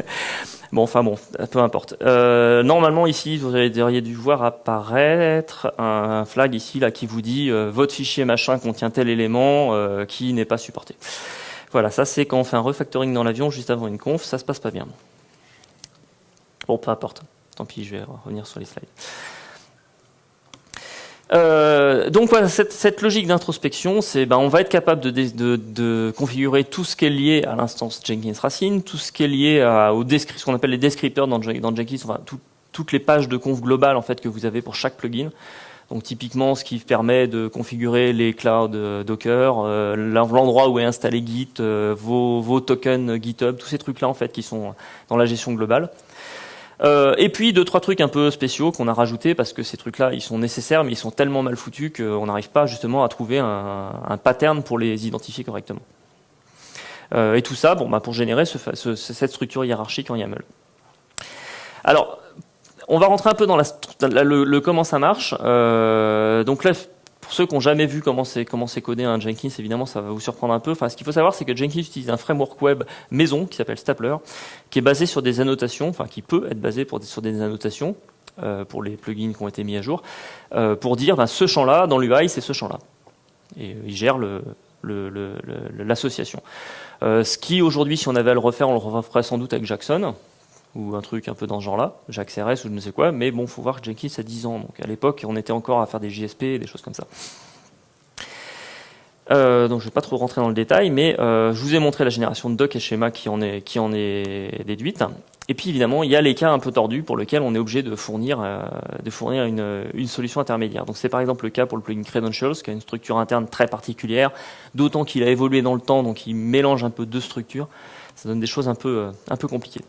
bon, enfin bon, peu importe. Euh, normalement, ici, vous auriez dû voir apparaître un flag ici là qui vous dit euh, votre fichier machin contient tel élément qui n'est pas supporté. Voilà, ça c'est quand on fait un refactoring dans l'avion juste avant une conf, ça se passe pas bien. Bon, peu importe. Tant pis, je vais revenir sur les slides. Euh, donc cette, logique d'introspection, c'est ben, on va être capable de, configurer tout ce qui est lié à l'instance Jenkins Racine, tout ce qui est lié à, ce qu'on appelle les descripteurs dans, Jenkins, enfin toutes les pages de conf globales en fait que vous avez pour chaque plugin. Donc typiquement, ce qui permet de configurer les clouds euh, Docker, euh, l'endroit où est installé Git, vos, vos, tokens GitHub, tous ces trucs-là en fait qui sont dans la gestion globale. Euh, et puis deux trois trucs un peu spéciaux qu'on a rajoutés parce que ces trucs-là ils sont nécessaires mais ils sont tellement mal foutus qu'on n'arrive pas justement à trouver un, pattern pour les identifier correctement. Euh, et tout ça, bon, bah, pour générer ce, ce, cette structure hiérarchique en YAML. Alors, on va rentrer un peu dans la, le, le, comment ça marche. Euh, donc là, pour ceux qui n'ont jamais vu comment c'est codé un Jenkins, évidemment, ça va vous surprendre un peu. Enfin, ce qu'il faut savoir, c'est que Jenkins utilise un framework web maison qui s'appelle Stapler, qui est basé sur des annotations, enfin qui peut être basé sur des annotations euh, pour les plugins qui ont été mis à jour, euh, pour dire ben, ce champ-là dans l'UI, c'est ce champ-là. Et il gère l'association. Ce qui aujourd'hui, si on avait à le refaire, on le referait sans doute avec Jackson ou un truc un peu dans ce genre-là, Jacques CRS ou je ne sais quoi, mais bon, faut voir que Jenkins a 10 ans, donc à l'époque, on était encore à faire des JSP et des choses comme ça. Euh, donc je ne vais pas trop rentrer dans le détail, mais euh, je vous ai montré la génération de doc et schéma qui en est, déduite. Et puis évidemment, il y a les cas un peu tordus pour lesquels on est obligé de fournir, euh, une, solution intermédiaire. Donc c'est par exemple le cas pour le plugin Credentials, qui a une structure interne très particulière, d'autant qu'il a évolué dans le temps, donc il mélange un peu deux structures. Ça donne des choses un peu compliquées.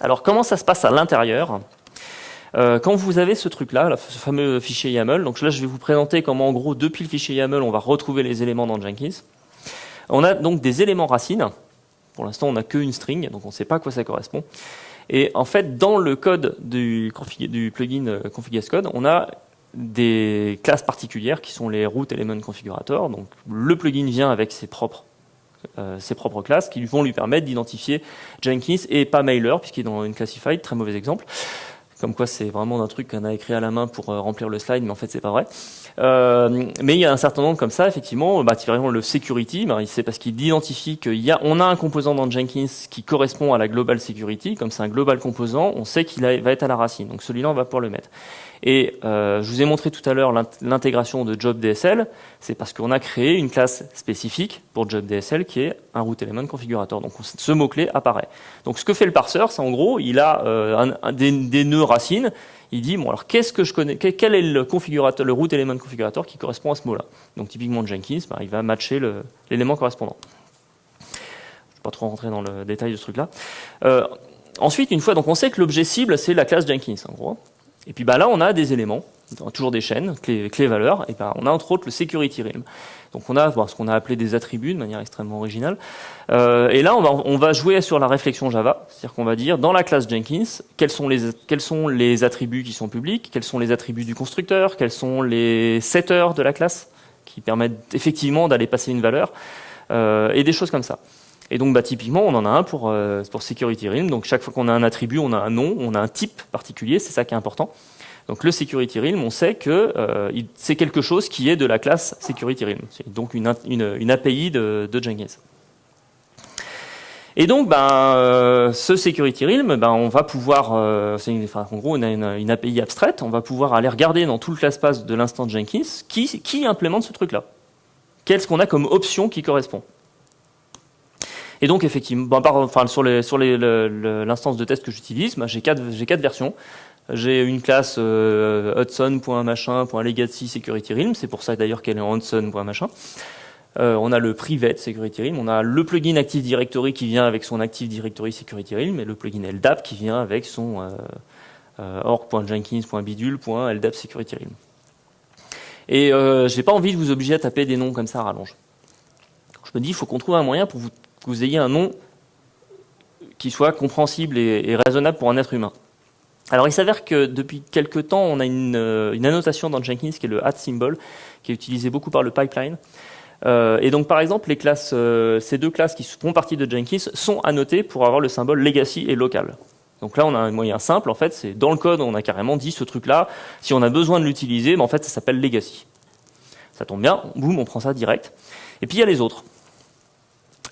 Alors comment ça se passe à l'intérieur? Euh, quand vous avez ce truc-là, ce fameux fichier YAML, donc là je vais vous présenter comment en gros depuis le fichier YAML on va retrouver les éléments dans Jenkins. On a donc des éléments racines. Pour l'instant on n'a qu'une string, donc on ne sait pas à quoi ça correspond. Et en fait dans le code du, plugin euh, Code, on a des classes particulières qui sont les root element configurator. Donc le plugin vient avec ses propres euh, ses propres classes qui vont lui permettre d'identifier Jenkins et pas Mailer puisqu'il est dans une classified, très mauvais exemple. Comme quoi c'est vraiment un truc qu'on a écrit à la main pour euh, remplir le slide, mais en fait c'est pas vrai. Euh, mais il y a un certain nombre comme ça, effectivement, bah, typiquement le security, bah, c'est parce qu'il identifie qu'il y a, a un composant dans Jenkins qui correspond à la global security, comme c'est un global composant, on sait qu'il va être à la racine. Donc celui-là, on va pouvoir le mettre. Et euh, je vous ai montré tout à l'heure l'intégration de Job DSL, c'est parce qu'on a créé une classe spécifique pour Job DSL qui est un root element configurator. Donc ce mot-clé apparaît. Donc ce que fait le parseur, c'est en gros, il a euh, des, nœuds racines, il dit, bon alors qu'est-ce que je connais, quel est le configurateur, le root element configurator qui correspond à ce mot-là? Donc typiquement Jenkins, bah, il va matcher l'élément correspondant. Je ne vais pas trop rentrer dans le détail de ce truc-là. Euh, ensuite, une fois, donc on sait que l'objet cible, c'est la classe Jenkins, en gros. Et puis bah, là, on a des éléments, toujours des chaînes, clés, clés valeurs, et bah, on a entre autres le security realm. Donc on a ce qu'on a appelé des attributs de manière extrêmement originale. Euh, et là, on va, jouer sur la réflexion Java, c'est-à-dire qu'on va dire dans la classe Jenkins, quels sont, les, attributs qui sont publics, quels sont les attributs du constructeur, quels sont les setters de la classe, qui permettent effectivement d'aller passer une valeur, euh, et des choses comme ça. Et donc, bah, typiquement, on en a un pour, euh, pour Security Realm. Donc, chaque fois qu'on a un attribut, on a un nom, on a un type particulier. C'est ça qui est important. Donc, le Security Realm, on sait que euh, c'est quelque chose qui est de la classe Security Realm. C'est donc une, une, API de, Jenkins. Et donc, ben, euh, ce Security Realm, ben, on va pouvoir, euh, en gros, on a une, API abstraite, on va pouvoir aller regarder dans tout le class path de l'instant Jenkins qui, qui implémente ce truc-là. Qu'est-ce qu'on a comme option qui correspond? Et donc, effectivement, enfin, sur l'instance de test que j'utilise, bah, j'ai quatre, quatre versions. J'ai une classe euh, Hudson.machin.legacy security realm, c'est pour ça d'ailleurs qu'elle est en Hudson.machin. Euh, on a le private security realm, on a le plugin Active Directory qui vient avec son Active Directory security realm et le plugin LDAP qui vient avec son euh, euh, org.jenkins.bidule.ldap security realm. Et euh, j'ai pas envie de vous obliger à taper des noms comme ça à rallonge. Je me dis, il faut qu'on trouve un moyen pour vous que vous ayez un nom qui soit compréhensible et, raisonnable pour un être humain. Alors il s'avère que depuis quelques temps, on a une, euh, annotation dans Jenkins qui est le at symbol, qui est utilisé beaucoup par le pipeline. Euh, et donc par exemple, euh, ces deux classes qui font partie de Jenkins sont annotées pour avoir le symbole legacy et local. Donc là, on a un moyen simple, en fait, c'est dans le code, on a carrément dit ce truc-là, si on a besoin de l'utiliser, ben, en fait, ça s'appelle legacy. Ça tombe bien, boum, on prend ça direct. Et puis il y a les autres.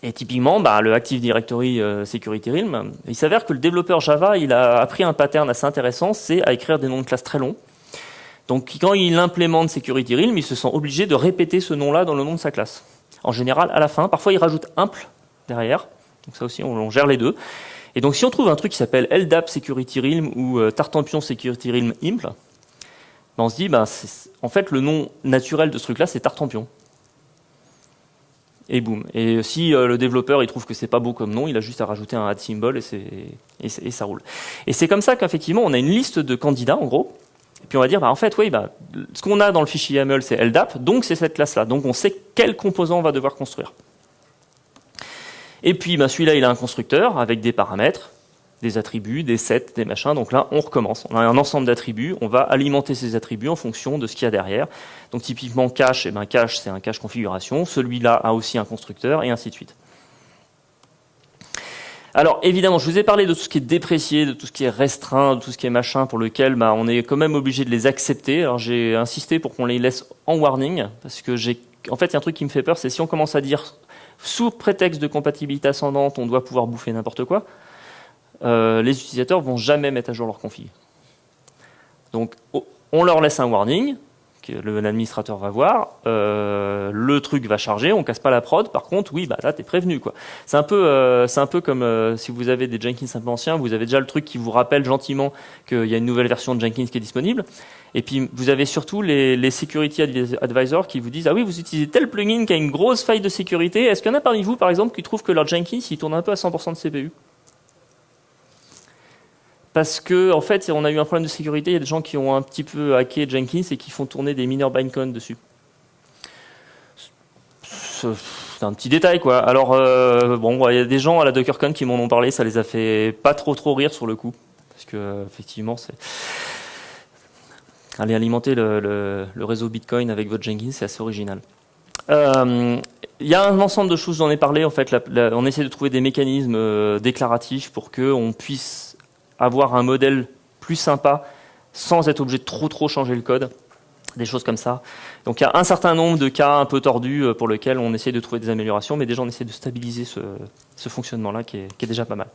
Et typiquement, bah, le Active Directory euh, Security Realm, il s'avère que le développeur Java, il a appris un pattern assez intéressant, c'est à écrire des noms de classes très longs. Donc quand il implémente Security Realm, il se sent obligé de répéter ce nom-là dans le nom de sa classe. En général, à la fin, parfois il rajoute imple derrière, donc ça aussi on, gère les deux. Et donc si on trouve un truc qui s'appelle LDAP Security Realm ou euh, Tartampion Security Realm imple, ben on se dit, ben, en fait le nom naturel de ce truc-là c'est Tartampion et boum. Et si euh, le développeur il trouve que c'est pas beau comme nom, il a juste à rajouter un add symbol et, et, et ça roule. Et c'est comme ça qu'effectivement on a une liste de candidats en gros. Et puis on va dire, bah, en fait, oui, bah, ce qu'on a dans le fichier YAML, c'est LDAP, donc c'est cette classe-là. Donc on sait quel composant on va devoir construire. Et puis bah, celui-là, il a un constructeur avec des paramètres. Des attributs, des sets, des machins. Donc là, on recommence. On a un ensemble d'attributs. On va alimenter ces attributs en fonction de ce qu'il y a derrière. Donc typiquement cache, eh ben cache, c'est un cache configuration. Celui-là a aussi un constructeur et ainsi de suite. Alors évidemment, je vous ai parlé de tout ce qui est déprécié, de tout ce qui est restreint, de tout ce qui est machin, pour lequel bah, on est quand même obligé de les accepter. Alors j'ai insisté pour qu'on les laisse en warning, parce que j'ai, en fait, il y a un truc qui me fait peur, c'est si on commence à dire sous prétexte de compatibilité ascendante, on doit pouvoir bouffer n'importe quoi, euh, les utilisateurs vont jamais mettre à jour leur config. Donc on leur laisse un warning, que l'administrateur va voir, euh, le truc va charger, on casse pas la prod. Par contre, oui, bah là t'es prévenu quoi. C'est un peu, euh, c'est un peu comme si vous avez des Jenkins un peu anciens, vous avez déjà le truc qui vous rappelle gentiment qu'il y a une nouvelle version de Jenkins qui est disponible. Et puis vous avez surtout les, les security advisors qui vous disent ah oui vous utilisez tel plugin qui a une grosse faille de sécurité. Est-ce qu'il y en a parmi vous par exemple qui trouvent que leur Jenkins il tourne un peu à 100% de CPU parce que en fait, on a eu un problème de sécurité. Il y a des gens qui ont un petit peu hacké Jenkins et qui font tourner des mineurs bindcoin dessus. C'est un petit détail, quoi. Alors, euh, bon, il y a des gens à la DockerCon qui m'en ont parlé. Ça les a fait pas trop trop rire sur le coup, parce que effectivement, c'est aller alimenter le, réseau Bitcoin avec votre Jenkins, c'est assez original. Euh, il y a un ensemble de choses, j'en ai parlé. En fait, on essaie de trouver des mécanismes euh, déclaratifs pour que on puisse avoir un modèle plus sympa sans être obligé de trop trop changer le code, des choses comme ça. Donc il y a un certain nombre de cas un peu tordus euh, pour lesquels on essaie de trouver des améliorations, mais déjà on essaie de stabiliser ce, fonctionnement-là qui est, déjà pas mal.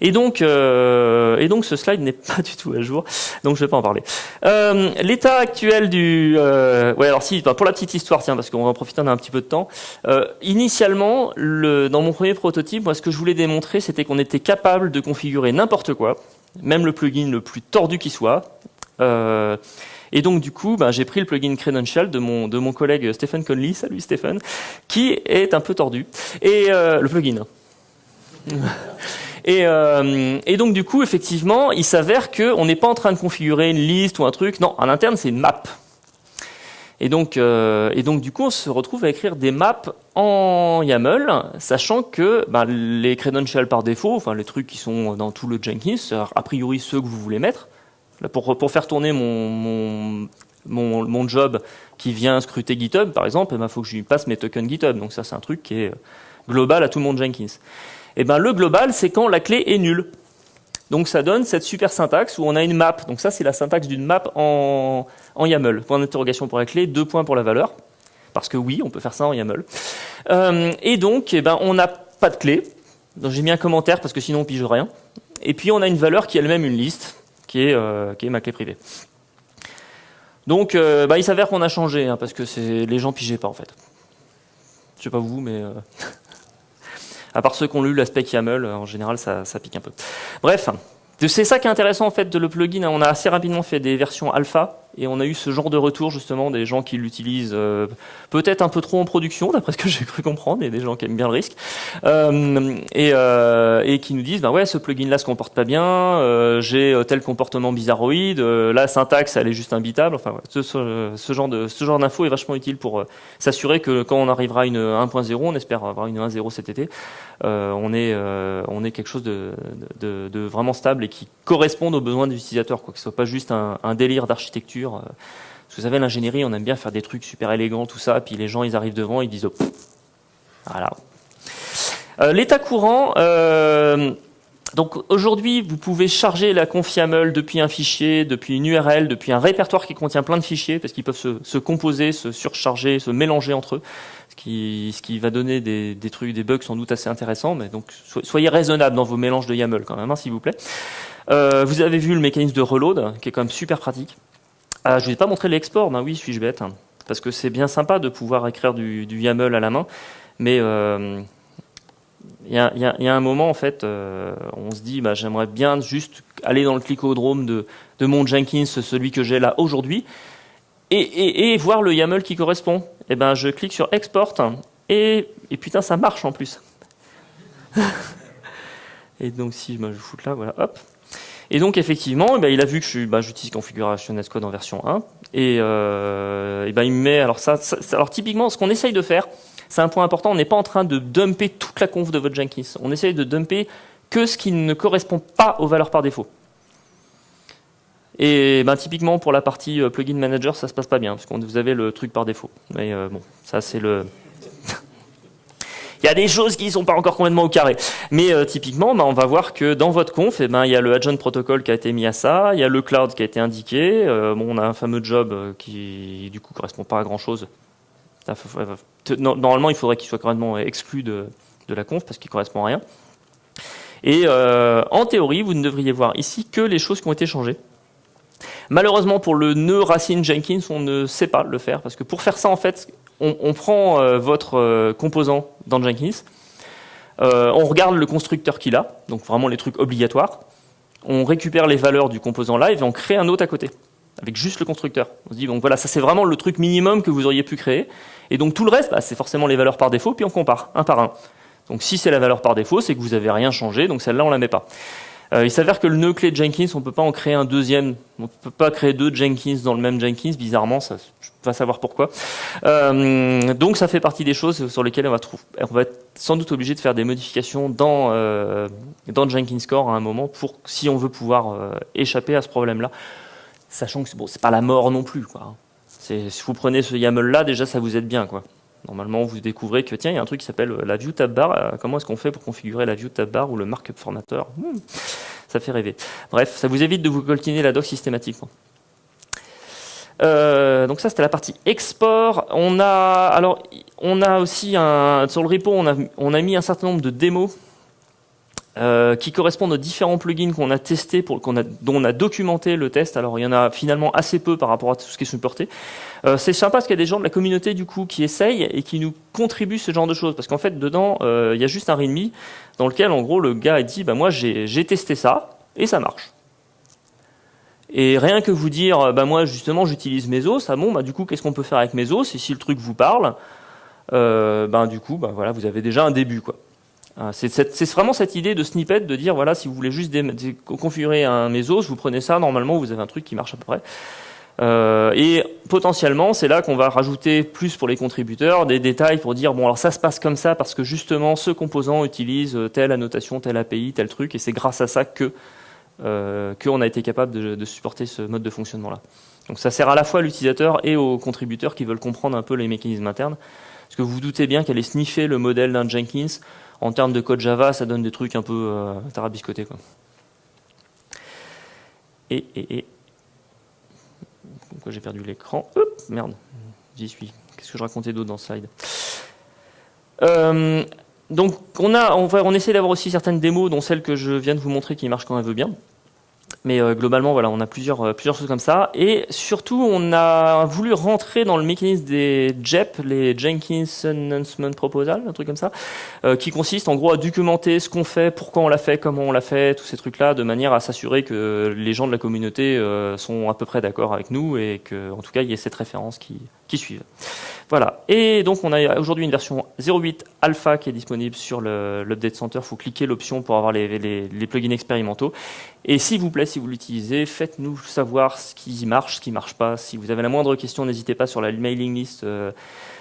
Et donc, euh, et donc ce slide n'est pas du tout à jour, donc je vais pas en parler. Euh, l'état actuel du, ouais alors si, pour la petite histoire, tiens, parce qu'on va en profiter, on a un petit peu de temps. initialement, le, dans mon premier prototype, moi ce que je voulais démontrer, c'était qu'on était capable de configurer n'importe quoi, même le plugin le plus tordu qui soit. et donc du coup, ben, j'ai pris le plugin Credential de mon de mon collègue Stephen Conley, salut Stephen, qui est un peu tordu. Et le plugin. Euh, et, donc du coup, effectivement, il s'avère qu'on n'est pas en train de configurer une liste ou un truc. Non, en interne, c'est une map. Et donc, euh, et donc du coup, on se retrouve à écrire des maps en YAML, sachant que ben, les credentials par défaut, enfin les trucs qui sont dans tout le Jenkins, a priori ceux que vous voulez mettre, pour, pour faire tourner mon, mon, mon, job qui vient scruter GitHub, par exemple, il ben, faut que je lui passe mes tokens GitHub. Donc ça, c'est un truc qui est global à tout le monde Jenkins. Eh ben le global, c'est quand la clé est nulle. Donc ça donne cette super syntaxe où on a une map. Donc ça, c'est la syntaxe d'une map en, YAML. Point d'interrogation pour la clé, deux points pour la valeur. Parce que oui, on peut faire ça en YAML. Euh, et donc, eh ben, on n'a pas de clé. Donc j'ai mis un commentaire parce que sinon on pige rien. Et puis on a une valeur qui est elle-même une liste, qui est, euh, ma clé privée. Donc euh, bah, il s'avère qu'on a changé, hein, parce que les gens pigeaient pas en fait. Je sais pas vous, mais à part ceux qui ont lu l'aspect YAML, en général, ça, ça pique un peu. Bref, c'est ça qui est intéressant en fait de le plugin. On a assez rapidement fait des versions alpha et on a eu ce genre de retour justement des gens qui l'utilisent euh, peut-être un peu trop en production, d'après ce que j'ai cru comprendre, et des gens qui aiment bien le risque, euh, et, euh, et, qui nous disent ben ouais ce plugin là se comporte pas bien, j'ai tel comportement bizarroïde, la syntaxe elle est juste imbitable. Enfin ce, genre de ce genre d'info est vachement utile pour s'assurer que quand on arrivera à une 1.0, on espère avoir une 1.0 cet été, on est on est quelque chose de, vraiment stable et qui corresponde aux besoins des utilisateurs, quoi, que ce soit pas juste un délire d'architecture euh, vous savez, l'ingénierie, on aime bien faire des trucs super élégants, tout ça, puis les gens, ils arrivent devant, ils disent, oh, voilà. Euh, l'état courant, euh, donc aujourd'hui, vous pouvez charger la confiaml depuis un fichier, depuis une URL, depuis un répertoire qui contient plein de fichiers, parce qu'ils peuvent se, composer, se surcharger, se mélanger entre eux, ce qui, ce qui va donner des, trucs, des bugs sans doute assez intéressants, mais donc soyez raisonnable dans vos mélanges de YAML quand même, hein, s'il vous plaît. vous avez vu le mécanisme de reload, qui est quand même super pratique. Ah, je ne vous ai pas montré l'export, ben oui, suis-je bête Parce que c'est bien sympa de pouvoir écrire du, YAML à la main, mais euh, il y, a, un moment, en fait, euh, on se dit, bah, j'aimerais bien juste aller dans le clicodrome de, mon Jenkins, celui que j'ai là aujourd'hui, et, voir le YAML qui correspond. Et eh ben, je clique sur Export, et, putain, ça marche en plus. et donc, si je me fous là, voilà, hop, et donc effectivement, eh ben, il a vu que bah, j'utilise configuration Netcode en version 1, et, euh, ben, il me met alors ça, alors typiquement ce qu'on essaye de faire, c'est un point important, on n'est pas en train de dumper toute la conf de votre Jenkins, on essaye de dumper que ce qui ne correspond pas aux valeurs par défaut. Et ben, typiquement pour la partie euh, plugin manager, ça se passe pas bien, parce que vous avez le truc par défaut. Mais euh, bon, ça c'est le... il y a des choses qui ne sont pas encore complètement au carré. Mais euh, typiquement, ben, on va voir que dans votre conf, eh ben, il y a le agent protocol qui a été mis à ça, il y a le cloud qui a été indiqué, bon, on a un fameux job qui du coup correspond pas à grand chose. Normalement, il faudrait qu'il soit carrément exclu de, la conf parce qu'il correspond à rien. Et en théorie, vous ne devriez voir ici que les choses qui ont été changées. Malheureusement, pour le nœud racine Jenkins, on ne sait pas le faire, parce que pour faire ça, en fait, on, prend euh, votre euh, composant dans Jenkins, euh, on regarde le constructeur qu'il a, donc vraiment les trucs obligatoires, on récupère les valeurs du composant live et on crée un autre à côté, avec juste le constructeur. On se dit, donc voilà, ça c'est vraiment le truc minimum que vous auriez pu créer, et donc tout le reste, bah, c'est forcément les valeurs par défaut, puis on compare, un par un. Donc si c'est la valeur par défaut, c'est que vous n'avez rien changé, donc celle-là on la met pas. Euh, il s'avère que le nœud clé Jenkins, on ne peut pas en créer un deuxième. On ne peut pas créer deux Jenkins dans le même Jenkins, bizarrement, je vais savoir pourquoi. Euh, donc ça fait partie des choses sur lesquelles on va, être sans doute obligé de faire des modifications dans, euh, dans Jenkins Core à un moment, si on veut pouvoir échapper à ce problème-là. Sachant que bon, c'est pas la mort non plus. Si vous prenez ce YAML-là, déjà ça vous aide bien. Normalement, vous découvrez que tiens, il y a un truc qui s'appelle la view tab bar. Euh, comment est-ce qu'on fait pour configurer la view tab bar ou le markup formateur hmm, Ça fait rêver. Bref, ça vous évite de vous coltiner la doc systématiquement. Euh, donc ça, c'était la partie export. On a, alors, on a aussi un, sur le repo, on a, on a mis un certain nombre de démos euh, qui correspondent aux différents plugins qu'on a testés, pour, a, dont on a documenté le test. Alors il y en a finalement assez peu par rapport à tout ce qui est supporté. Euh, c'est sympa parce qu'il y a des gens de la communauté du coup qui essayent et qui nous contribuent ce genre de choses. Parce qu'en fait dedans, euh, il y a juste un readme dans lequel en gros le gars a dit bah moi j'ai, testé ça et ça marche. Et rien que vous dire bah moi justement j'utilise Mesos, ça bon bah du coup qu'est-ce qu'on peut faire avec Mesos et si le truc vous parle, ben du coup bah voilà vous avez déjà un début quoi. Ah, c'est vraiment cette idée de snippet, de dire, voilà, si vous voulez juste configurer un Mesos, vous prenez ça, normalement, vous avez un truc qui marche à peu près. Euh, et potentiellement, c'est là qu'on va rajouter plus pour les contributeurs des détails pour dire bon alors ça se passe comme ça parce que justement ce composant utilise telle annotation, telle API, tel truc et c'est grâce à ça que euh, qu'on a été capable de, de, supporter ce mode de fonctionnement là. Donc ça sert à la fois à l'utilisateur et aux contributeurs qui veulent comprendre un peu les mécanismes internes. Parce que vous vous doutez bien qu'aller sniffer le modèle d'un Jenkins, en termes de code Java, ça donne des trucs un peu euh, tarabiscotés. Quoi. Et, et, et. Pourquoi j'ai perdu l'écran? Merde, j'y suis. Qu'est-ce que je racontais d'autre dans ce slide? Euh, donc on a, on, on essaie d'avoir aussi certaines démos, dont celle que je viens de vous montrer qui marche quand elle veut bien. Mais euh, globalement, voilà, on a plusieurs, euh, plusieurs choses comme ça. Et surtout, on a voulu rentrer dans le mécanisme des JEP, les Jenkins Announcement Proposal, un truc comme ça, euh, qui consiste en gros à documenter ce qu'on fait, pourquoi on l'a fait, comment on l'a fait, tous ces trucs-là, de manière à s'assurer que les gens de la communauté sont à peu près d'accord avec nous et qu'en tout cas, il y ait cette référence qui, qui suive. Voilà. Et donc, on a aujourd'hui une version 0.8 alpha qui est disponible sur l'Update Center. Il faut cliquer l'option pour avoir les, plugins expérimentaux. Et s'il vous plaît, si vous l'utilisez, faites-nous savoir ce qui marche, ce qui marche pas. Si vous avez la moindre question, n'hésitez pas sur la mailing list euh,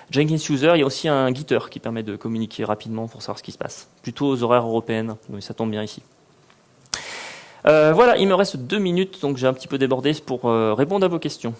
Jenkins User. Il y a aussi un Gitter qui permet de communiquer rapidement pour savoir ce qui se passe. Plutôt aux horaires européennes, mais ça tombe bien ici. Euh, voilà, il me reste deux minutes, donc j'ai un petit peu débordé pour euh, répondre à vos questions.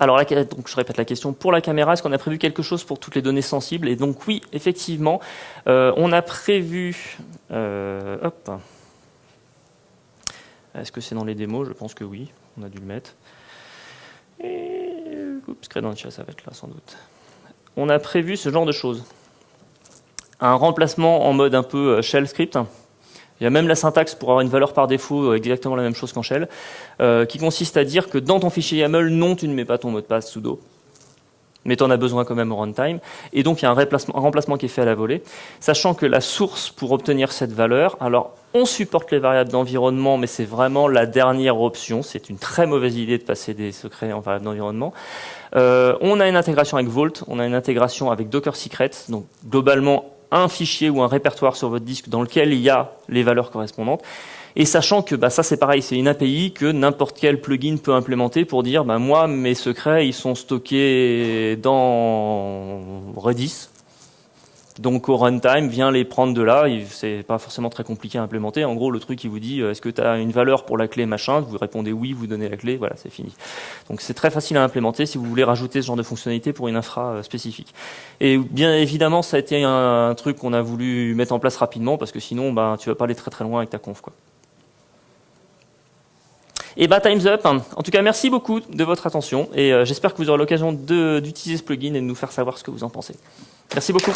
Alors donc je répète la question pour la caméra, est-ce qu'on a prévu quelque chose pour toutes les données sensibles? Et donc oui, effectivement, euh, on a prévu. Euh, hop. Est-ce que c'est dans les démos? Je pense que oui, on a dû le mettre. Et, oups, ça va être là sans doute. On a prévu ce genre de choses. Un remplacement en mode un peu euh, shell script il y a même la syntaxe pour avoir une valeur par défaut euh, exactement la même chose qu'en shell, euh, qui consiste à dire que dans ton fichier YAML, non, tu ne mets pas ton mot de passe sudo, mais tu en as besoin quand même au runtime. Et donc, il y a un, remplacement qui est fait à la volée, sachant que la source pour obtenir cette valeur, alors on supporte les variables d'environnement, mais c'est vraiment la dernière option. C'est une très mauvaise idée de passer des secrets en variables d'environnement. Euh, on a une intégration avec Vault, on a une intégration avec Docker Secrets, donc globalement un fichier ou un répertoire sur votre disque dans lequel il y a les valeurs correspondantes. Et sachant que bah, ça c'est pareil, c'est une API que n'importe quel plugin peut implémenter pour dire bah, moi mes secrets ils sont stockés dans Redis. Donc au runtime, vient les prendre de là, c'est pas forcément très compliqué à implémenter. En gros, le truc il vous dit est-ce que tu as une valeur pour la clé machin, vous répondez oui, vous donnez la clé, voilà, c'est fini. Donc c'est très facile à implémenter si vous voulez rajouter ce genre de fonctionnalité pour une infra euh, spécifique. Et bien évidemment, ça a été un, truc qu'on a voulu mettre en place rapidement parce que sinon ben tu vas pas aller très très loin avec ta conf quoi. Et bah time's up. En tout cas, merci beaucoup de votre attention et euh, j'espère que vous aurez l'occasion d'utiliser ce plugin et de nous faire savoir ce que vous en pensez. Merci beaucoup.